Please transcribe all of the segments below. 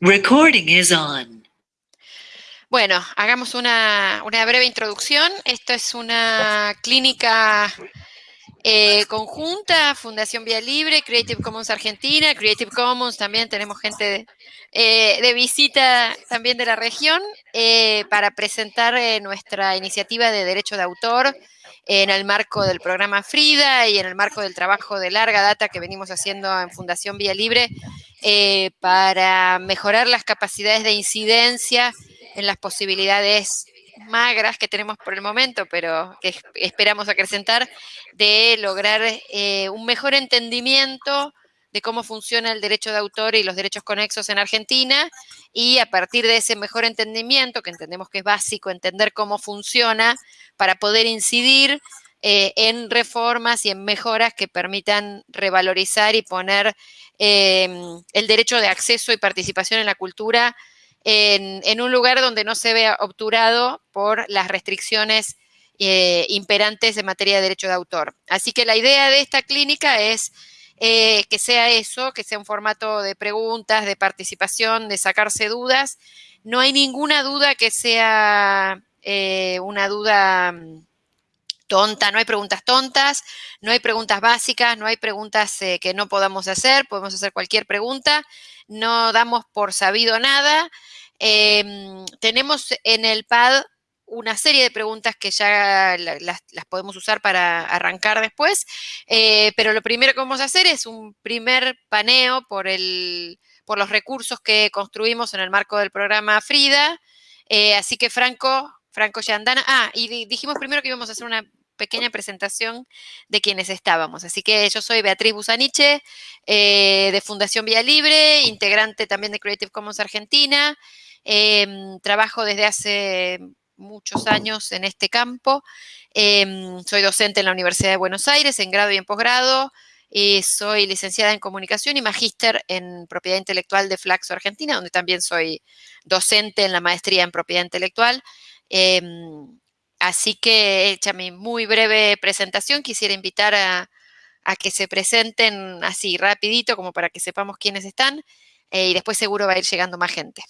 Recording is on. Bueno, hagamos una, una breve introducción. Esto es una clínica eh, conjunta, Fundación Vía Libre, Creative Commons Argentina, Creative Commons, también tenemos gente de, eh, de visita también de la región, eh, para presentar nuestra iniciativa de derecho de autor en el marco del programa FRIDA y en el marco del trabajo de larga data que venimos haciendo en Fundación Vía Libre para mejorar las capacidades de incidencia en las posibilidades magras que tenemos por el momento, pero que esperamos acrecentar, de lograr eh, un mejor entendimiento de cómo funciona el derecho de autor y los derechos conexos en Argentina, y a partir de ese mejor entendimiento, que entendemos que es básico entender cómo funciona, para poder incidir eh, en reformas y en mejoras que permitan revalorizar y poner em, el derecho de acceso y participación en la cultura en, un lugar donde no se vea obturado por las restricciones eh, imperantes en materia de derecho de autor. Así que la idea de esta clínica es eh, que sea eso, que sea un formato de preguntas, de participación, de sacarse dudas. No hay ninguna duda que sea eh, una duda mm, tonta, no hay preguntas tontas, no hay preguntas básicas, no hay preguntas que no podamos hacer, podemos hacer cualquier pregunta, no damos por sabido nada, Em, tenemos en el pad una serie de preguntas que ya las, podemos usar para arrancar después, eh, pero lo primero que vamos a hacer es un primer paneo por, el, por los recursos que construimos en el marco del programa Frida. Eh, así que Franco, Franco Yandana, ah, y dijimos primero que íbamos a hacer una pequeña presentación de quienes estábamos. Así que yo soy Beatriz Busaniche, eh, de Fundación Vía Libre, integrante también de Creative Commons Argentina. Em, trabajo desde hace muchos años en este campo. Em, soy docente en la Universidad de Buenos Aires, en grado y en posgrado. y soy licenciada en comunicación y magíster en propiedad intelectual de Flaxo Argentina, donde también soy docente en la maestría en propiedad intelectual. Em, así que, hecha mi muy breve presentación, quisiera invitar a, que se presenten así rapidito, como para que sepamos quiénes están, eh, y después seguro va a ir llegando más gente.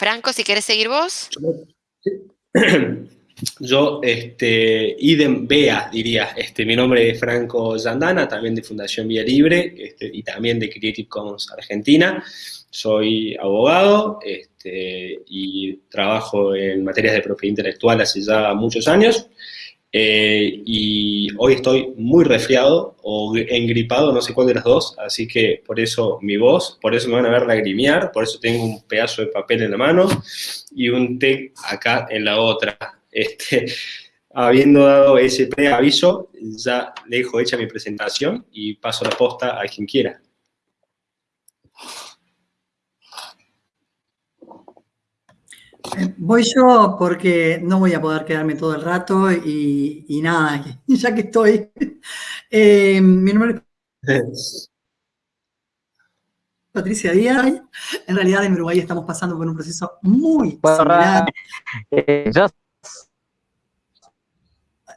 Franco, si quieres seguir vos. Yo, este, idem Bea, diría. Este, mi nombre es Franco Zandana, también de Fundación Vía Libre este, y también de Creative Commons Argentina. Soy abogado este, y trabajo en materias de propiedad intelectual hace ya muchos años. Eh, y hoy estoy muy resfriado o engripado, no sé cuál de las dos, así que por eso mi voz, por eso me van a ver lagrimear, por eso tengo un pedazo de papel en la mano y un té acá en la otra. Este, habiendo dado ese preaviso, ya dejo hecha mi presentación y paso la posta a quien quiera. Voy yo porque no voy a poder quedarme todo el rato y, nada, ya que estoy. Eh, mi nombre es Patricia Díaz. En realidad en Uruguay estamos pasando por un proceso muy similar. Eh,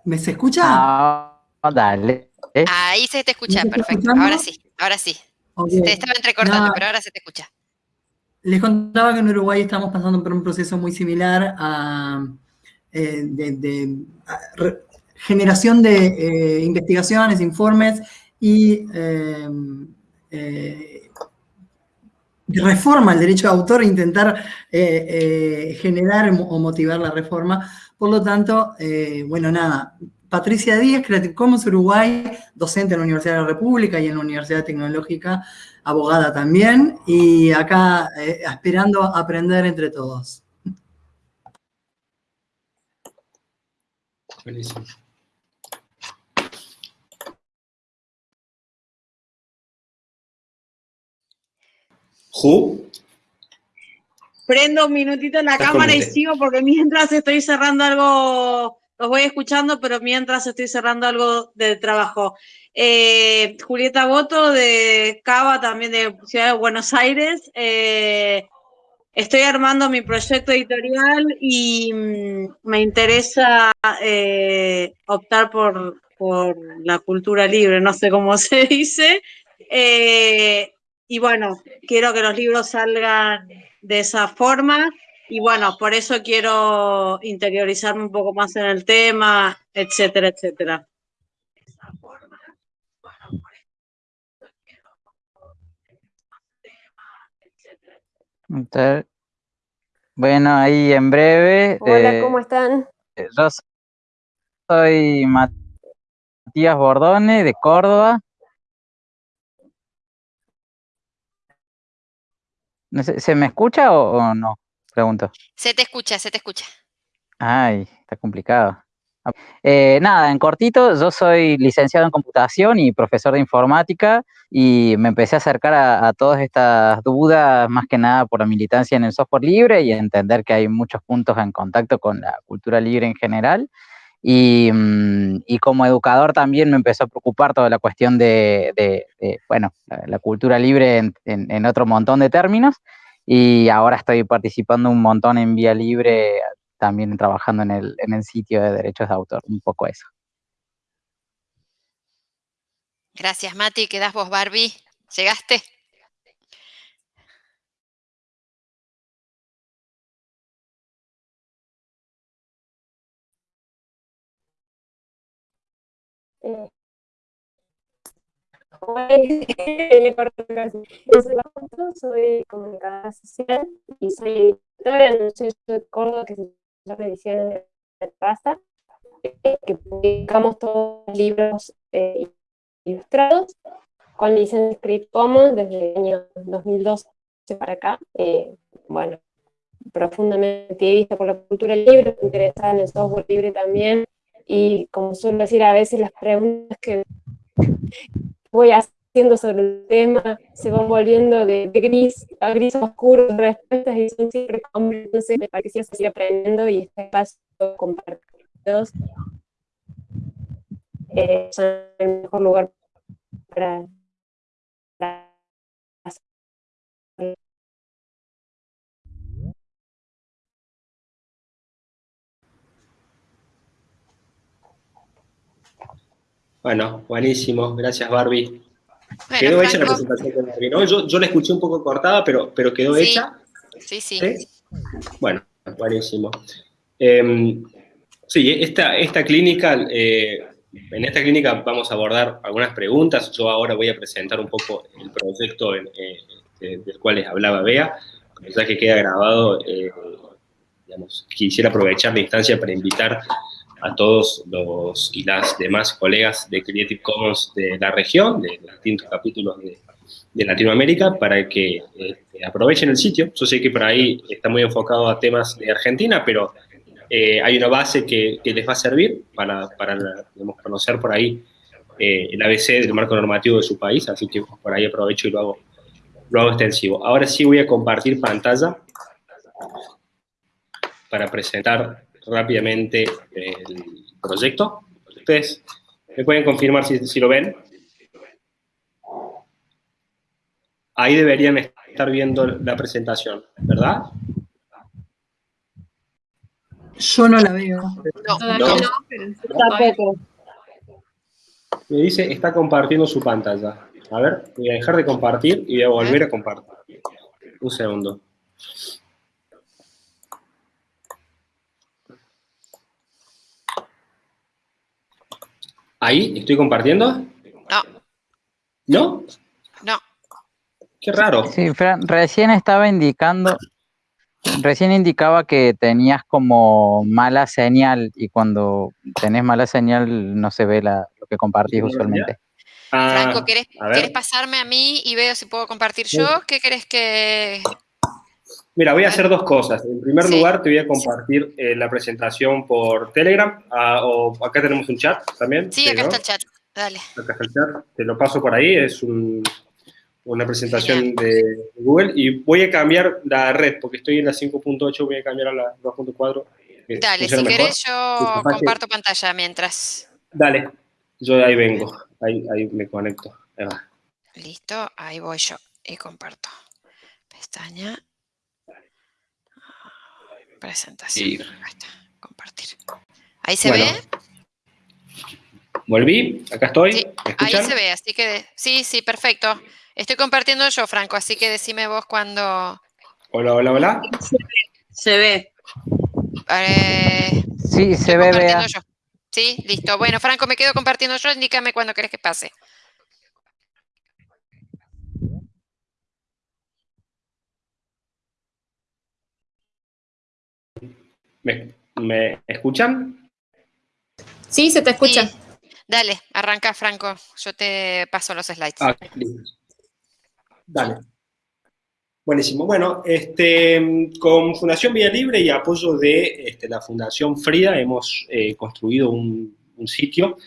¿Me se escucha? Ah, dale. Ahí se te escucha, perfecto. Ahora sí, ahora sí. Se te estaba entrecortando, pero ahora se te escucha. Les contaba que en Uruguay estamos pasando por un proceso muy similar a, eh, generación de eh, investigaciones, informes y eh, reforma al derecho de autor e intentar generar o motivar la reforma. Por lo tanto, bueno, nada, Patricia Díaz, Creative Commons Uruguay, docente en la Universidad de la República y en la Universidad Tecnológica, abogada también, y acá eh, esperando aprender entre todos. Buenísimo. Prendo un minutito en la cámara y sigo porque mientras estoy cerrando algo los voy escuchando, pero mientras estoy cerrando algo de trabajo. Eh, Julieta Boto de Cava, también de Ciudad de Buenos Aires. Eh, estoy armando mi proyecto editorial y mm, me interesa eh, optar por por la cultura libre, no sé cómo se dice. Y bueno, quiero que los libros salgan de esa forma. Y bueno, por eso quiero interiorizarme un poco más en el tema, etcétera, etcétera. Bueno, ahí en breve. Hola, eh, ¿cómo están? Yo soy Matías Bordone de Córdoba. ¿Se me escucha o, o no? Pregunto. Se te escucha, se te escucha. Ay, está complicado. Eh, nada, en cortito, yo soy licenciado en computación y profesor de informática y me empecé a acercar a, a todas estas dudas más que nada por la militancia en el software libre y entender que hay muchos puntos en contacto con la cultura libre en general. Y, mm, y como educador también me empezó a preocupar toda la cuestión de, de- de, bueno, la, la cultura libre en, en- en otro montón de términos. Y ahora estoy participando un montón en Vía Libre, también trabajando en el, en el sitio de derechos de autor, un poco eso. Gracias, Mati. ¿Quedás vos, Barbie? ¿Llegaste? Eh, soy comunicadora social y soy editora en un de Córdoba que se llama Ediciones de eh, que publicamos todos los libros eh, ilustrados con licencia Creative Commons desde el año 2012 para acá. Eh, bueno, profundamente activista por la cultura libre, interesada en el software libre también, y como suelo decir, a veces las preguntas que voy haciendo sobre el tema se van volviendo de, gris a gris oscuro, respuestas y son siempre hombres, entonces me parece que aprendiendo y este espacio compartidos eh, son el mejor lugar para Bueno, buenísimo. Gracias, Barbie. Bueno, quedó hecha la presentación de Barbie, ¿no? Yo, yo la escuché un poco cortada, pero, pero quedó Sí. hecha. Sí, sí. ¿Sí? Bueno, buenísimo. Eh, sí, esta, esta clínica, eh, en esta clínica vamos a abordar algunas preguntas. Yo ahora voy a presentar un poco el proyecto en- eh, del cual les hablaba Bea, ya que queda grabado, eh, digamos, quisiera aprovechar la instancia para invitar a todos los y las demás colegas de Creative Commons de la región, de los distintos capítulos de, Latinoamérica, para que este, aprovechen el sitio. Yo sé que por ahí está muy enfocado a temas de Argentina, pero eh, hay una base que, les va a servir para, para conocer por ahí eh, el ABC del marco normativo de su país, así que por ahí aprovecho y lo hago, lo hago extensivo. Ahora sí voy a compartir pantalla para presentar rápidamente el proyecto. Ustedes me pueden confirmar si, si lo ven. Ahí deberían estar viendo la presentación, ¿verdad? Yo no la veo. No, No. Tampoco. Me dice, está compartiendo su pantalla. A ver, voy a dejar de compartir y voy a volver a compartir. Un segundo. ¿Ahí? ¿Estoy compartiendo? no, ¿No? no. Qué raro. Sí, Fran, recién estaba indicando, recién indicaba que tenías como mala señal y cuando tenés mala señal no se ve la, lo que compartís ¿Mala usualmente. Ah, Franco, ¿querés, a ver. querés pasarme a mí y veo si puedo compartir yo? ¿Qué querés que...? Mira, voy a hacer dos cosas. En primer Sí. lugar, te voy a compartir eh, la presentación por Telegram. ah, o acá tenemos un chat también. Sí, acá ¿no? está el chat. Dale. Acá está el chat. Te lo paso por ahí. Es un- una presentación de Google. Y voy a cambiar la red, porque estoy en la 5.8, voy a cambiar a la 2.4. que Dale, si querés yo comparto pantalla mientras. Dale. Yo ahí vengo. Ahí, ahí me conecto. Ahí. Listo, ahí voy yo y comparto. Pestaña. Presentación. Sí. Acá está, compartir. Ahí se Bueno. ve. ¿Volví? ¿Acá estoy? Sí, ¿Me Ahí se ve, así que sí, sí, perfecto. Estoy compartiendo yo, Franco, así que decime vos cuando... Hola, hola, hola. Se ve. eh, Sí, se ve, compartiendo Bea. yo. Sí, listo. Bueno, Franco, me quedo compartiendo yo, indícame cuando querés que pase. ¿Me, me escuchan? Sí, se te escucha. Sí. Dale, arranca, Franco. Yo te paso los slides. Ah. Dale. Buenísimo. Bueno, este, con Fundación Vía Libre y apoyo de este, la Fundación Frida hemos eh, construido un, un sitio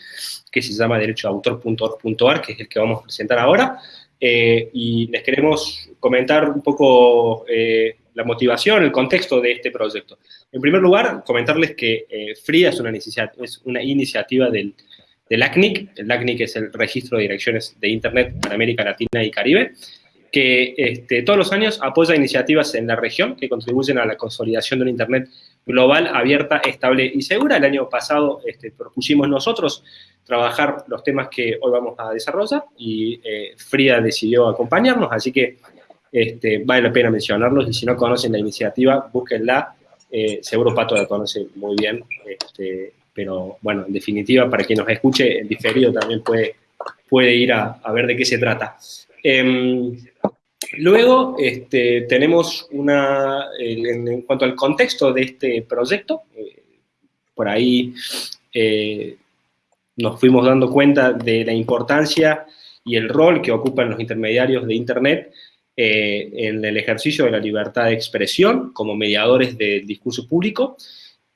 que se llama derechoautor.org.ar, que es el que vamos a presentar ahora, eh, y les queremos comentar un poco eh, la motivación, el contexto de este proyecto. En primer lugar, comentarles que eh, Frida es una, es una iniciativa del, del ACNIC, el ACNIC es el Registro de Direcciones de Internet para América Latina y Caribe, que este, todos los años apoya iniciativas en la región que contribuyen a la consolidación de una Internet global, abierta, estable y segura. El año pasado este, propusimos nosotros trabajar los temas que hoy vamos a desarrollar y eh, Frida decidió acompañarnos, así que este, vale la pena mencionarlos y si no conocen la iniciativa, búsquenla, eh, seguro Pato la conoce muy bien, este, pero bueno, en definitiva, para quien nos escuche en diferido también puede, puede ir a, ver de qué se trata. Em, luego este, tenemos una, en, en cuanto al contexto de este proyecto, eh, por ahí eh, nos fuimos dando cuenta de la importancia y el rol que ocupan los intermediarios de Internet eh, en el ejercicio de la libertad de expresión como mediadores del discurso público.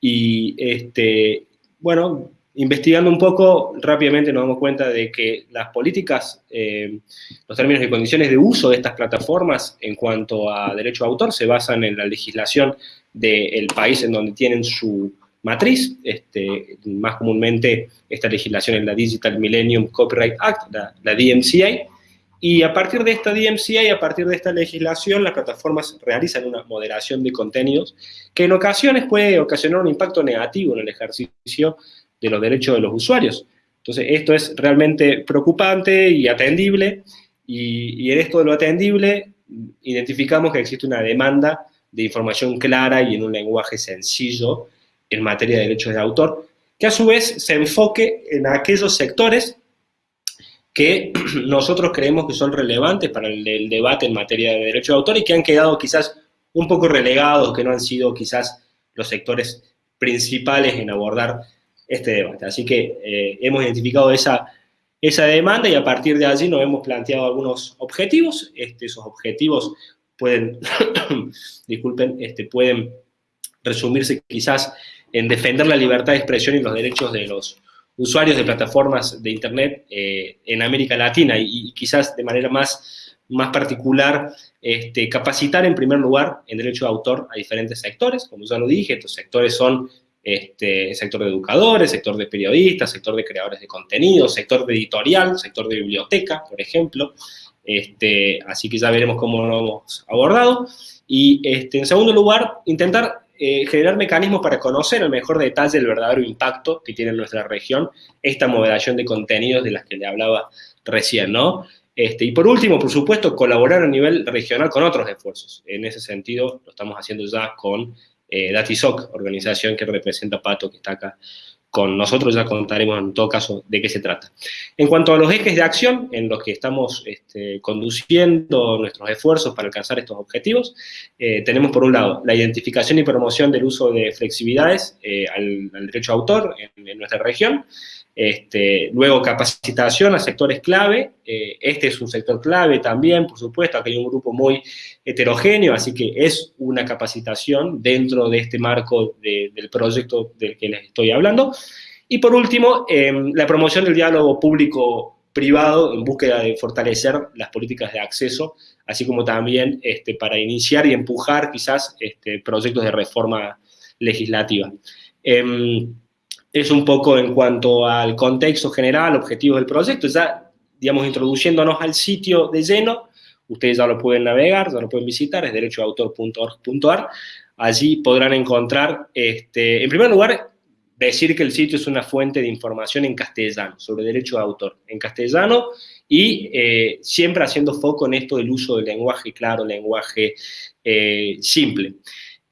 Y, este, bueno, investigando un poco, rápidamente nos damos cuenta de que las políticas, eh, los términos y condiciones de uso de estas plataformas en cuanto a derecho de autor se basan en la legislación del país en donde tienen su matriz, este, más comúnmente esta legislación es la Digital Millennium Copyright Act, la, la DMCA, y a partir de esta DMCA y a partir de esta legislación, las plataformas realizan una moderación de contenidos que en ocasiones puede ocasionar un impacto negativo en el ejercicio de los derechos de los usuarios. Entonces, esto es realmente preocupante y atendible, y, en esto de lo atendible, identificamos que existe una demanda de información clara y en un lenguaje sencillo en materia de derechos de autor, que a su vez se enfoque en aquellos sectores que nosotros creemos que son relevantes para el, debate en materia de derecho de autor y que han quedado quizás un poco relegados, que no han sido quizás los sectores principales en abordar este debate. Así que eh, hemos identificado esa, esa demanda y a partir de allí nos hemos planteado algunos objetivos. Este, esos objetivos pueden, disculpen, este, pueden resumirse quizás en defender la libertad de expresión y los derechos de los usuarios de plataformas de Internet eh, en América Latina y, quizás de manera más, más particular este, capacitar en primer lugar en derecho de autor a diferentes sectores, como ya lo dije, estos sectores son este, sector de educadores, sector de periodistas, sector de creadores de contenido, sector de editorial, sector de biblioteca, por ejemplo, este, así que ya veremos cómo lo hemos abordado, y este, en segundo lugar, intentar eh, generar mecanismos para conocer el mejor detalle el verdadero impacto que tiene en nuestra región esta moderación de contenidos de las que le hablaba recién, ¿no? Este, y por último, por supuesto, colaborar a nivel regional con otros esfuerzos. En ese sentido, lo estamos haciendo ya con eh, Datisoc, organización que representa a Pato, que está acá con nosotros, ya contaremos en todo caso de qué se trata. En cuanto a los ejes de acción en los que estamos este, conduciendo nuestros esfuerzos para alcanzar estos objetivos, eh, tenemos por un lado la identificación y promoción del uso de flexibilidades eh, al, derecho a autor en nuestra región, este, luego capacitación a sectores clave, eh, este es un sector clave también, por supuesto, aquí hay un grupo muy heterogéneo, así que es una capacitación dentro de este marco de, del proyecto del que les estoy hablando. Y por último, eh, la promoción del diálogo público-privado en búsqueda de fortalecer las políticas de acceso, así como también este, para iniciar y empujar quizás este, proyectos de reforma legislativa. Eh, es un poco en cuanto al contexto general, objetivos del proyecto, ya, digamos, introduciéndonos al sitio de lleno, ustedes ya lo pueden navegar, ya lo pueden visitar, es derechoautor.org.ar, allí podrán encontrar, este, en primer lugar, decir que el sitio es una fuente de información en castellano, sobre derecho de autor, en castellano, y eh, siempre haciendo foco en esto del uso del lenguaje claro, lenguaje eh, simple.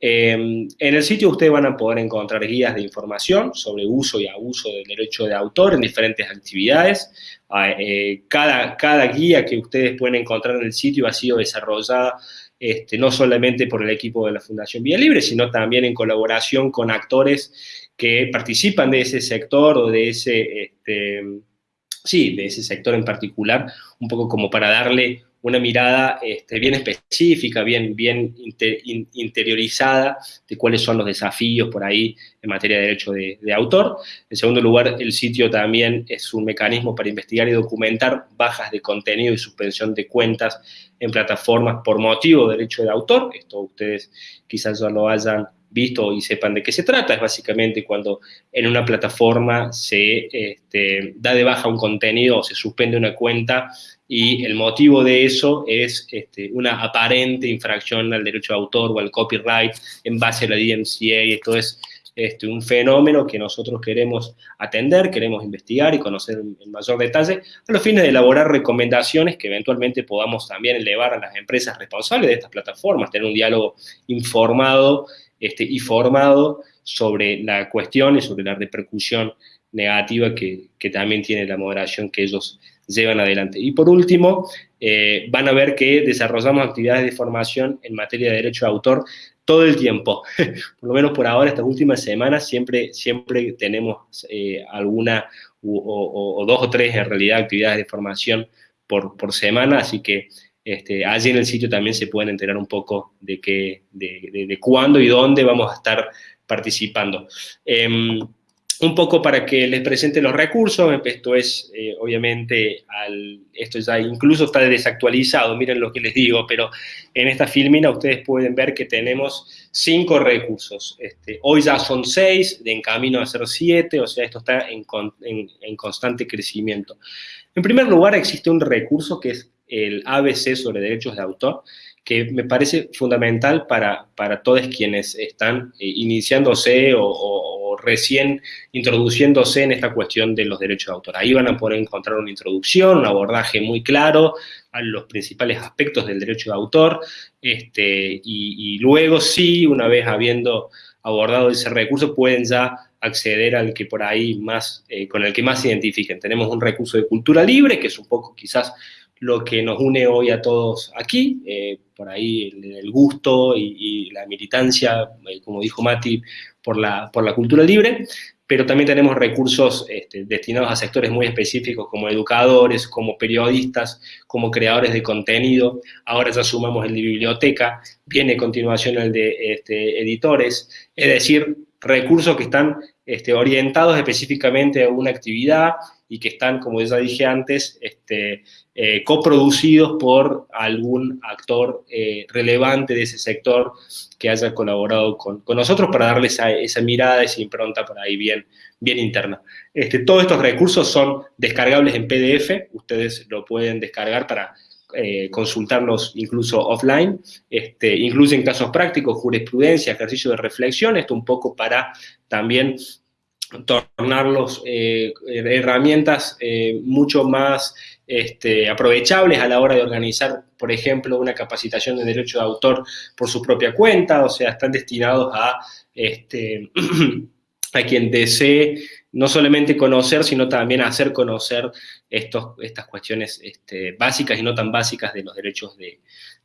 Em, en el sitio ustedes van a poder encontrar guías de información sobre uso y abuso del derecho de autor en diferentes actividades. Ah, eh, cada, cada guía que ustedes pueden encontrar en el sitio ha sido desarrollada este, no solamente por el equipo de la Fundación Vía Libre, sino también en colaboración con actores que participan de ese sector o de ese, este, sí, de ese sector en particular, un poco como para darle una mirada este, bien específica, bien, bien interiorizada de cuáles son los desafíos por ahí en materia de derecho de, autor. En segundo lugar, el sitio también es un mecanismo para investigar y documentar bajas de contenido y suspensión de cuentas en plataformas por motivo de derecho de autor. Esto ustedes quizás ya lo hayan visto y sepan de qué se trata, es básicamente cuando en una plataforma se este, da de baja un contenido o se suspende una cuenta y el motivo de eso es este, una aparente infracción al derecho de autor o al copyright en base a la DMCA, esto es este, un fenómeno que nosotros queremos atender, queremos investigar y conocer en mayor detalle, a los fines de elaborar recomendaciones que eventualmente podamos también elevar a las empresas responsables de estas plataformas, tener un diálogo informado este, y formado sobre la cuestión y sobre la repercusión negativa que, que también tiene la moderación que ellos llevan adelante. Y por último, eh, van a ver que desarrollamos actividades de formación en materia de derecho de autor todo el tiempo. por lo menos por ahora, estas últimas semanas, siempre, siempre tenemos eh, alguna o, dos o tres en realidad actividades de formación por, por semana, así que este, allí en el sitio también se pueden enterar un poco de, qué, de, cuándo y dónde vamos a estar participando. Em, un poco para que les presente los recursos, esto es, eh, obviamente, esto ya incluso está desactualizado, miren lo que les digo, pero en esta filmina ustedes pueden ver que tenemos cinco recursos. Este, hoy ya son seis, de en camino a ser siete, o sea, esto está en, en, constante crecimiento. En primer lugar, existe un recurso que es el ABC sobre derechos de autor, que me parece fundamental para, para todos quienes están eh, iniciándose o recién introduciéndose en esta cuestión de los derechos de autor. Ahí van a poder encontrar una introducción, un abordaje muy claro a los principales aspectos del derecho de autor, este, y, luego sí, una vez habiendo abordado ese recurso, pueden ya acceder al que por ahí más, eh, con el que más se identifiquen. Tenemos un recurso de cultura libre, que es un poco quizás lo que nos une hoy a todos aquí, eh, por ahí el, gusto y, la militancia, eh, como dijo Mati, por la, por la cultura libre, pero también tenemos recursos este, destinados a sectores muy específicos como educadores, como periodistas, como creadores de contenido. Ahora ya sumamos el de biblioteca, viene a continuación el de este, editores, es decir, recursos que están este, orientados específicamente a una actividad y que están, como ya dije antes, este, eh, coproducidos por algún actor eh, relevante de ese sector que haya colaborado con, nosotros para darles esa, esa, mirada, esa impronta por ahí bien, interna. Este, todos estos recursos son descargables en PDF, ustedes lo pueden descargar para eh, consultarlos incluso offline, este, incluyen casos prácticos, jurisprudencia, ejercicio de reflexión, esto un poco para también tornarlos eh, herramientas eh, mucho más este, aprovechables a la hora de organizar, por ejemplo, una capacitación de derecho de autor por su propia cuenta, o sea, están destinados a, este, a quien desee no solamente conocer, sino también hacer conocer estos, estas cuestiones este, básicas y no tan básicas de los derechos de,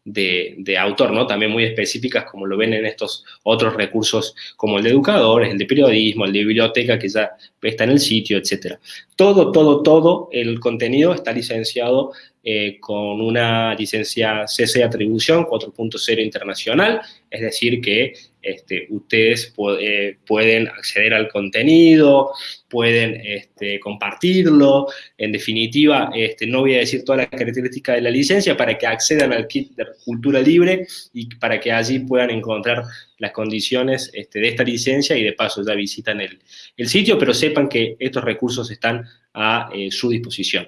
de, autor, ¿no? También muy específicas, como lo ven en estos otros recursos, como el de educadores, el de periodismo, el de biblioteca, que ya está en el sitio, etc. Todo, todo, todo el contenido está licenciado eh, con una licencia CC Atribución 4.0 internacional, es decir que este, ustedes eh, pueden acceder al contenido, pueden este, compartirlo, en definitiva, este, no voy a decir todas las características de la licencia para que accedan al kit de cultura libre y para que allí puedan encontrar las condiciones este, de esta licencia y de paso ya visitan el, sitio, pero sepan que estos recursos están a eh, su disposición.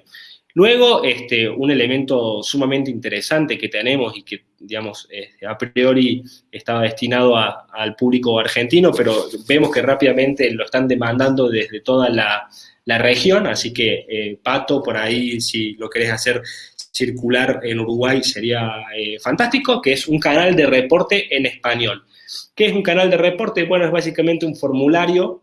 Luego, este, un elemento sumamente interesante que tenemos y que, digamos, a priori estaba destinado al público argentino, pero vemos que rápidamente lo están demandando desde toda la, región, así que, eh, Pato, por ahí, si lo querés hacer circular en Uruguay, sería eh, fantástico, que es un canal de reporte en español. ¿Qué es un canal de reporte? Bueno, es básicamente un formulario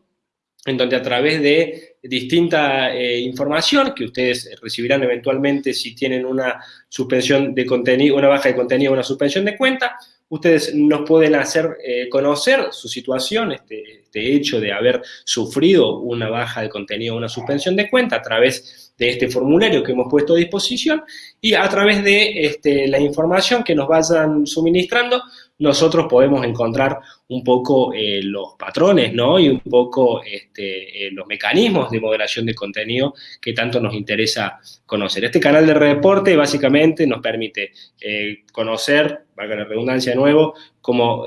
en donde a través de distinta eh, información que ustedes recibirán eventualmente si tienen una suspensión de contenido, una baja de contenido, una suspensión de cuenta, ustedes nos pueden hacer eh, conocer su situación, este, este, hecho de haber sufrido una baja de contenido, una suspensión de cuenta a través de este formulario que hemos puesto a disposición y a través de este, la información que nos vayan suministrando, nosotros podemos encontrar un poco eh, los patrones, ¿no? Y un poco este, eh, los mecanismos de moderación de contenido que tanto nos interesa conocer. Este canal de reporte básicamente nos permite eh, conocer, valga la redundancia de nuevo, cómo,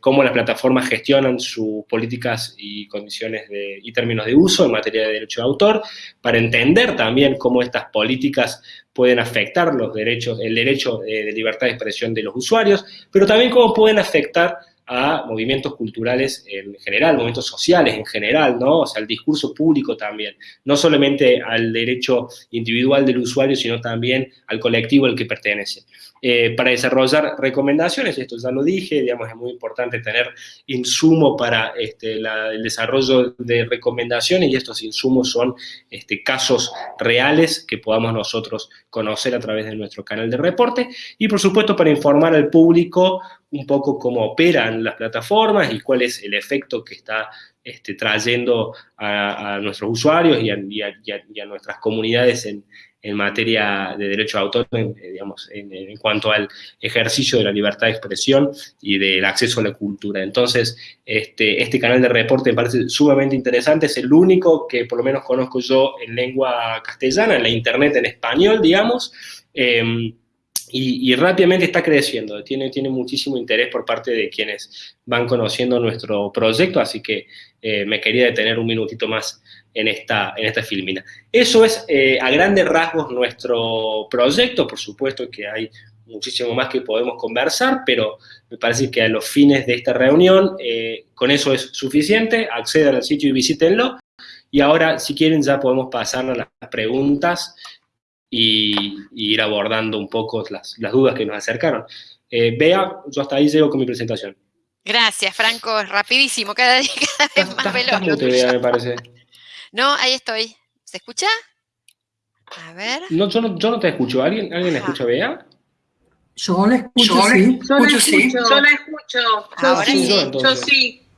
cómo, las plataformas gestionan sus políticas y condiciones de, y términos de uso en materia de derecho de autor, para entender también cómo estas políticas pueden afectar los derechos, el derecho de libertad de expresión de los usuarios, pero también cómo pueden afectar a movimientos culturales en general, movimientos sociales en general, ¿no? O sea, al discurso público también, no solamente al derecho individual del usuario, sino también al colectivo al que pertenece. Eh, para desarrollar recomendaciones, esto ya lo dije, digamos, es muy importante tener insumo para este, el desarrollo de recomendaciones y estos insumos son este, casos reales que podamos nosotros conocer a través de nuestro canal de reporte. Y, por supuesto, para informar al público un poco cómo operan las plataformas y cuál es el efecto que está este, trayendo a, nuestros usuarios y a, nuestras comunidades en, materia de derecho de autor, en, eh, digamos, en, cuanto al ejercicio de la libertad de expresión y del acceso a la cultura. Entonces, este, este canal de reporte me parece sumamente interesante, es el único que por lo menos conozco yo en lengua castellana, en la internet en español, digamos, em, y, rápidamente está creciendo, tiene, tiene muchísimo interés por parte de quienes van conociendo nuestro proyecto, así que eh, me quería detener un minutito más en esta, en esta filmina. Eso es eh, a grandes rasgos nuestro proyecto, por supuesto que hay muchísimo más que podemos conversar, pero me parece que a los fines de esta reunión eh, con eso es suficiente, accedan al sitio y visítenlo, y ahora si quieren ya podemos pasar a las preguntas y, ir abordando un poco las, dudas que nos acercaron. Eh, Bea, yo hasta ahí llego con mi presentación. Gracias, Franco, rapidísimo, cada día cada vez más veloz. Me parece. No, ahí estoy. ¿Se escucha? A ver. No, yo, no, yo no te escucho. ¿Alguien, ¿alguien escucha a Bea? Yo la escucho, yo sí. Yo la escucho, yo la escucho. Ahora sí. Yo, sí.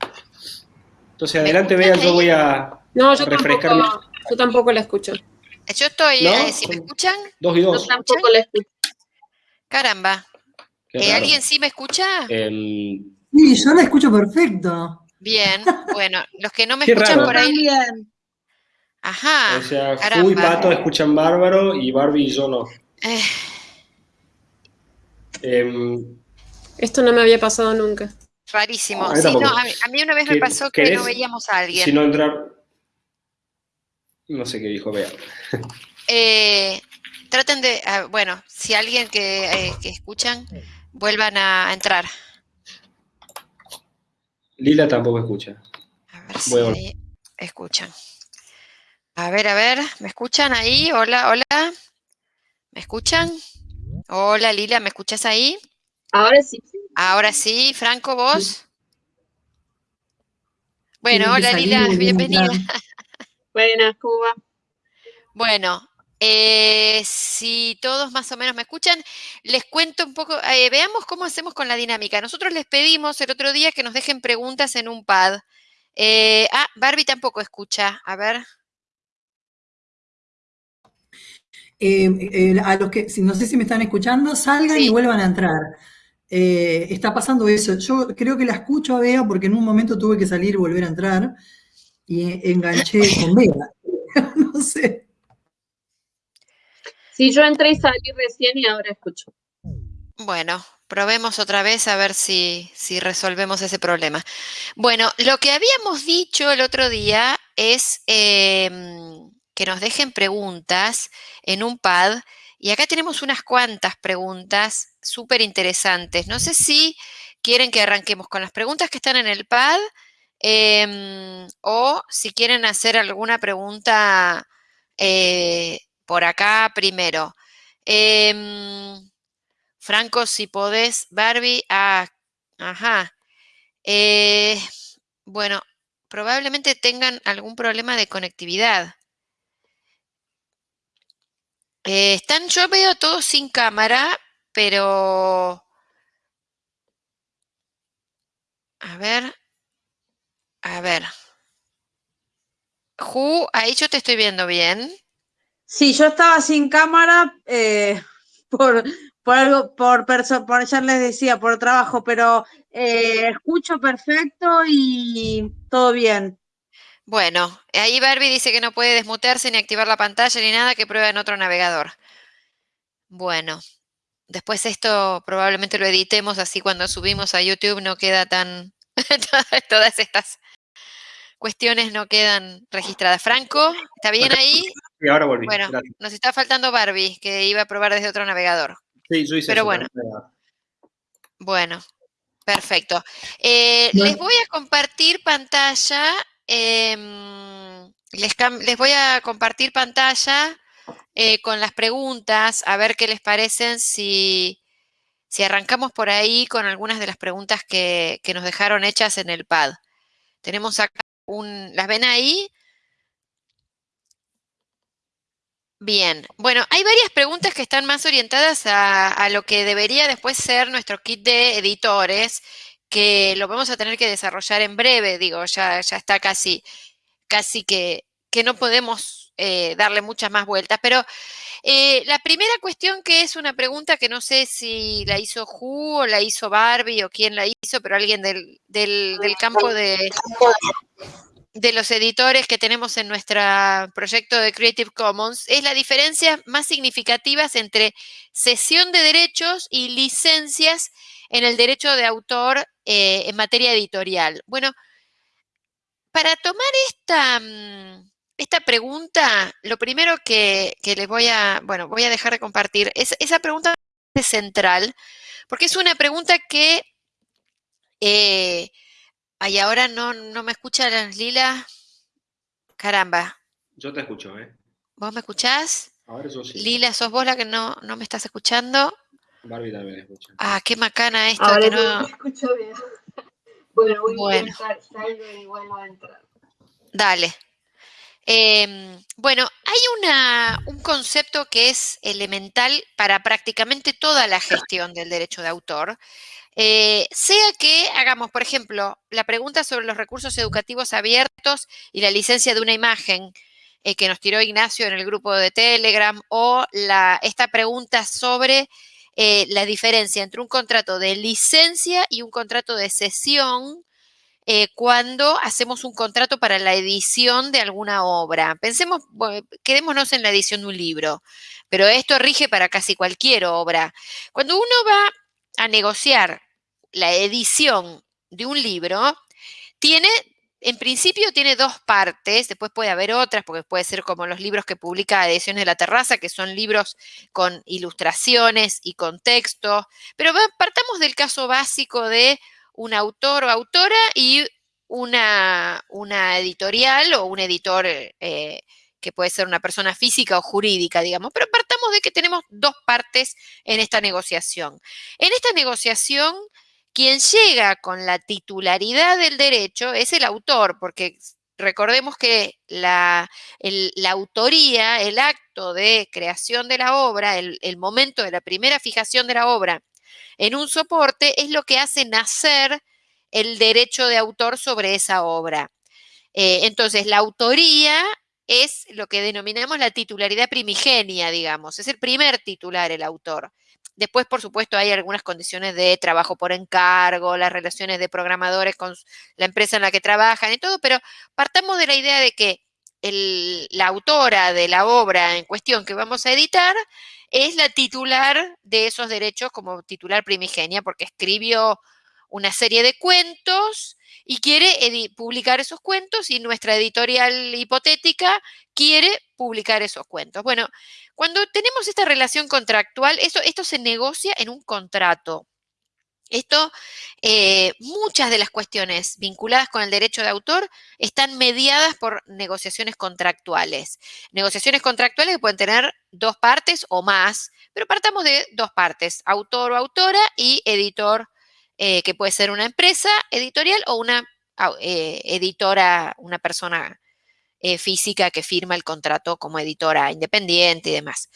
Entonces, adelante, Bea, yo voy a, no, yo Tampoco, yo tampoco la escucho. Yo estoy, eh, ¿si me escuchan? Dos y dos. Yo tampoco la escucho. Caramba. Eh, ¿Alguien sí me escucha? Sí, yo la escucho perfecto. Bien, bueno, los que no me escuchan por ahí. Bien. Ajá. O sea, Fu y Pato escuchan bárbaro y Barbie y yo no. Eh. Em, Esto no me había pasado nunca. Rarísimo. a, mí, una vez me pasó que no veíamos a alguien. Si no entrar, no sé qué dijo Bea. Eh, traten de, ah, bueno, si alguien eh, que, escuchan, vuelvan a entrar. Lila tampoco escucha. A ver si escuchan. A ver, a ver, ¿me escuchan ahí? Hola, hola. ¿Me escuchan? Hola, Lila, ¿me escuchas ahí? Ahora sí. Ahora sí, Franco, vos. Bueno, hola Lila, bienvenida. Buenas, Cuba. Bueno, eh, si todos más o menos me escuchan, les cuento un poco, eh, veamos cómo hacemos con la dinámica. Nosotros les pedimos el otro día que nos dejen preguntas en un pad. Eh, ah, Barbie tampoco escucha, a ver. A los que, no sé si me están escuchando, salgan y vuelvan a entrar. está pasando eso. Yo creo que la escucho a Bea porque en un momento tuve que salir y volver a entrar y enganché con Vega. no sé. Sí, yo entré y salí recién y ahora escucho. Bueno, probemos otra vez a ver si, si, resolvemos ese problema. Bueno, lo que habíamos dicho el otro día es em, que nos dejen preguntas en un pad. Y acá tenemos unas cuantas preguntas súper interesantes. No sé si quieren que arranquemos con las preguntas que están en el pad em, o si quieren hacer alguna pregunta eh, por acá primero. Em, Franco, si podés, Barbie, ah, ajá. Eh, bueno, probablemente tengan algún problema de conectividad. Eh, están, yo veo todo sin cámara, pero... A ver. A ver. Ju, ahí yo te estoy viendo bien. Sí, yo estaba sin cámara eh, por, por algo, por, por ya les decía, por trabajo, pero eh, escucho perfecto y todo bien. Bueno, ahí Barbie dice que no puede desmutearse ni activar la pantalla ni nada, que prueba en otro navegador. Bueno, después esto probablemente lo editemos, así cuando subimos a YouTube no queda tan... todas estas cuestiones no quedan registradas. Franco, ¿está bien ahí? Sí, ahora volví. Bueno, nos está faltando Barbie, que iba a probar desde otro navegador. Sí, yo hice Pero eso, bueno. ¿no? Bueno, perfecto. Eh, Bueno. Les voy a compartir pantalla. Em, les, voy a compartir pantalla eh, con las preguntas, a ver qué les parecen si, si arrancamos por ahí con algunas de las preguntas que, que nos dejaron hechas en el pad. Tenemos acá un... ¿Las ven ahí? Bien, bueno, hay varias preguntas que están más orientadas a, a lo que debería después ser nuestro kit de editores, que lo vamos a tener que desarrollar en breve, digo, ya, ya está casi, casi que, que no podemos eh, darle muchas más vueltas, pero eh, la primera cuestión que es una pregunta que no sé si la hizo Ju o la hizo Barbie o quién la hizo, pero alguien del, del, del campo de, de los editores que tenemos en nuestro proyecto de Creative Commons es la diferencia más significativas entre cesión de derechos y licencias en el derecho de autor eh, en materia editorial. Bueno, para tomar esta, mm, esta pregunta, lo primero que, que les voy a, bueno, voy a dejar de compartir, es, esa pregunta es central, porque es una pregunta que eh, Ay, ahora no, no me escucha la Lila. Caramba, Yo te escucho, ¿eh? ¿vos me escuchás? Ahora yo sí. Lila, sos vos la que no, no me estás escuchando. Barbie también escucha. Ah, qué macana esto Ahora que sí no. me escucho bien. Bueno, voy Bueno. a intentar, salgo y vuelvo a entrar. Dale. Em, bueno, hay una, un concepto que es elemental para prácticamente toda la gestión del derecho de autor. Eh, sea que hagamos, por ejemplo, la pregunta sobre los recursos educativos abiertos y la licencia de una imagen eh, que nos tiró Ignacio en el grupo de Telegram, o la, esta pregunta sobre eh, la diferencia entre un contrato de licencia y un contrato de cesión eh, cuando hacemos un contrato para la edición de alguna obra. Pensemos, quedémonos en la edición de un libro, pero esto rige para casi cualquier obra. Cuando uno va a negociar la edición de un libro, tiene, en principio tiene dos partes, después puede haber otras, porque puede ser como los libros que publica Ediciones de la Terraza, que son libros con ilustraciones y con texto, pero partamos del caso básico de un autor o autora y una, una editorial o un editor eh, que puede ser una persona física o jurídica, digamos, pero partamos de que tenemos dos partes en esta negociación. En esta negociación, quien llega con la titularidad del derecho es el autor, porque recordemos que la, autoría, el acto de creación de la obra, el, el momento de la primera fijación de la obra en un soporte, es lo que hace nacer el derecho de autor sobre esa obra. Eh, entonces, la autoría es lo que denominamos la titularidad primigenia, digamos, es el primer titular el autor. Después, por supuesto, hay algunas condiciones de trabajo por encargo, las relaciones de programadores con la empresa en la que trabajan y todo, pero partamos de la idea de que la autora de la obra en cuestión que vamos a editar es la titular de esos derechos como titular primigenia, porque escribió una serie de cuentos y quiere publicar esos cuentos y nuestra editorial hipotética quiere publicar esos cuentos. Bueno, cuando tenemos esta relación contractual, esto, se negocia en un contrato. Esto, eh, muchas de las cuestiones vinculadas con el derecho de autor están mediadas por negociaciones contractuales. Negociaciones contractuales que pueden tener dos partes o más, pero partamos de dos partes, autor o autora y editor, eh, que puede ser una empresa editorial o una eh, editora, una persona física que firma el contrato como editora independiente y demás.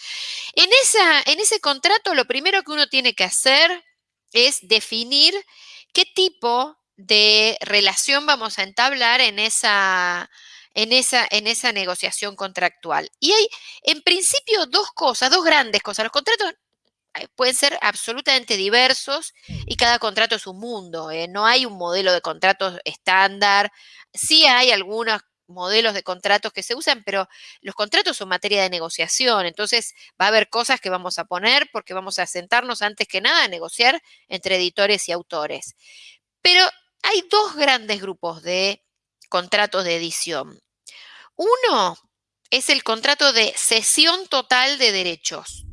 En, esa, en ese contrato lo primero que uno tiene que hacer es definir qué tipo de relación vamos a entablar en esa, en esa, en esa negociación contractual. Y hay, en principio, dos cosas, dos grandes cosas. Los contratos eh, pueden ser absolutamente diversos y cada contrato es un mundo. ¿eh? No hay un modelo de contratos estándar. Sí hay algunos modelos de contratos que se usan, pero los contratos son materia de negociación, entonces va a haber cosas que vamos a poner porque vamos a sentarnos antes que nada a negociar entre editores y autores. Pero hay dos grandes grupos de contratos de edición. Uno es el contrato de cesión total de derechos.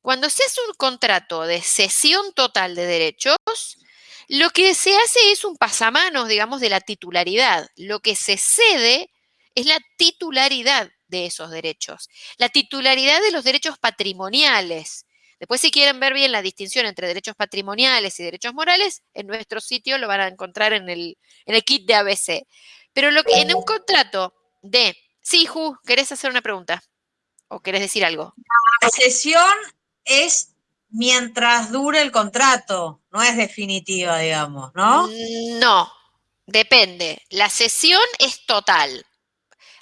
Cuando se hace un contrato de cesión total de derechos, lo que se hace es un pasamanos, digamos, de la titularidad. Lo que se cede es la titularidad de esos derechos, la titularidad de los derechos patrimoniales. Después, si quieren ver bien la distinción entre derechos patrimoniales y derechos morales, en nuestro sitio lo van a encontrar en el, kit de ABC. Pero lo que, en un contrato de... Sí, Ju, ¿querés hacer una pregunta? ¿O querés decir algo? La sesión es mientras dure el contrato, no es definitiva, digamos, ¿no? No, depende. La sesión es total.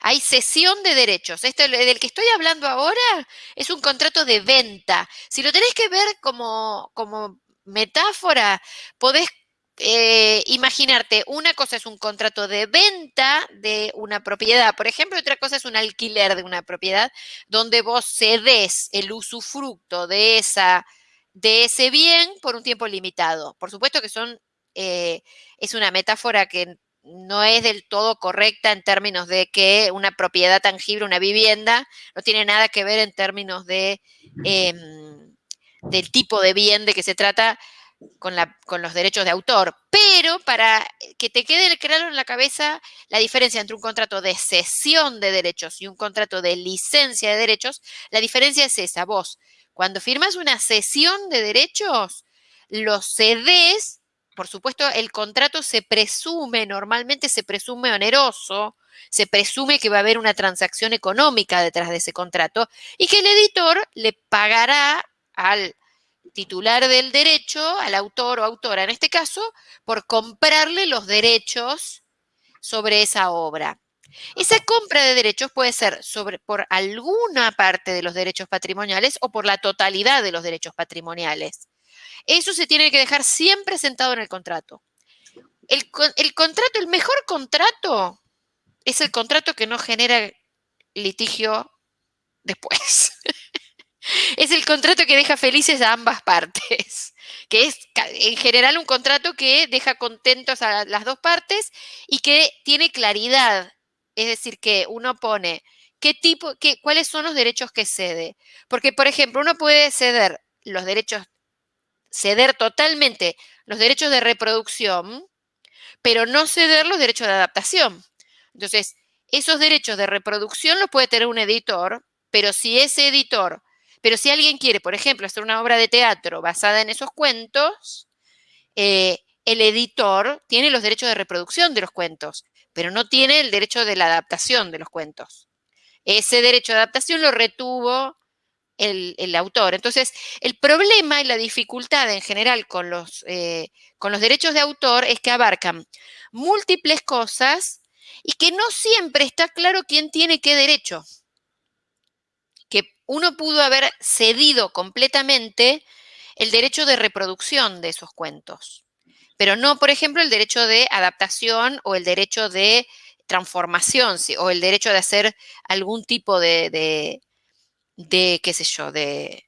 Hay cesión de derechos. Este del que estoy hablando ahora es un contrato de venta. Si lo tenés que ver como, como metáfora, podés eh, imaginarte, una cosa es un contrato de venta de una propiedad, por ejemplo, otra cosa es un alquiler de una propiedad, donde vos cedes el usufructo de, esa, de ese bien por un tiempo limitado. Por supuesto que son, eh, es una metáfora que no es del todo correcta en términos de que una propiedad tangible, una vivienda, no tiene nada que ver en términos de, em, del tipo de bien de que se trata con, la, con, los derechos de autor. Pero para que te quede claro en la cabeza la diferencia entre un contrato de cesión de derechos y un contrato de licencia de derechos, la diferencia es esa. Vos, cuando firmas una cesión de derechos, los cedes por supuesto, el contrato se presume, normalmente se presume oneroso, se presume que va a haber una transacción económica detrás de ese contrato y que el editor le pagará al titular del derecho, al autor o autora en este caso, por comprarle los derechos sobre esa obra. Esa compra de derechos puede ser sobre, por alguna parte de los derechos patrimoniales o por la totalidad de los derechos patrimoniales. Eso se tiene que dejar siempre sentado en el contrato. El, contrato, el mejor contrato es el contrato que no genera litigio después. es el contrato que deja felices a ambas partes, que es en general un contrato que deja contentos a las dos partes y que tiene claridad. Es decir, que uno pone qué tipo, qué, cuáles son los derechos que cede. Porque, por ejemplo, uno puede ceder los derechos ceder totalmente los derechos de reproducción, pero no ceder los derechos de adaptación. Entonces, esos derechos de reproducción los puede tener un editor, pero si ese editor, pero si alguien quiere, por ejemplo, hacer una obra de teatro basada en esos cuentos, eh, el editor tiene los derechos de reproducción de los cuentos, pero no tiene el derecho de la adaptación de los cuentos. Ese derecho de adaptación lo retuvo el, autor. Entonces, el problema y la dificultad en general con los, eh, con los derechos de autor es que abarcan múltiples cosas y que no siempre está claro quién tiene qué derecho. Que uno pudo haber cedido completamente el derecho de reproducción de esos cuentos, pero no, por ejemplo, el derecho de adaptación o el derecho de transformación o el derecho de hacer algún tipo de, de qué sé yo, de,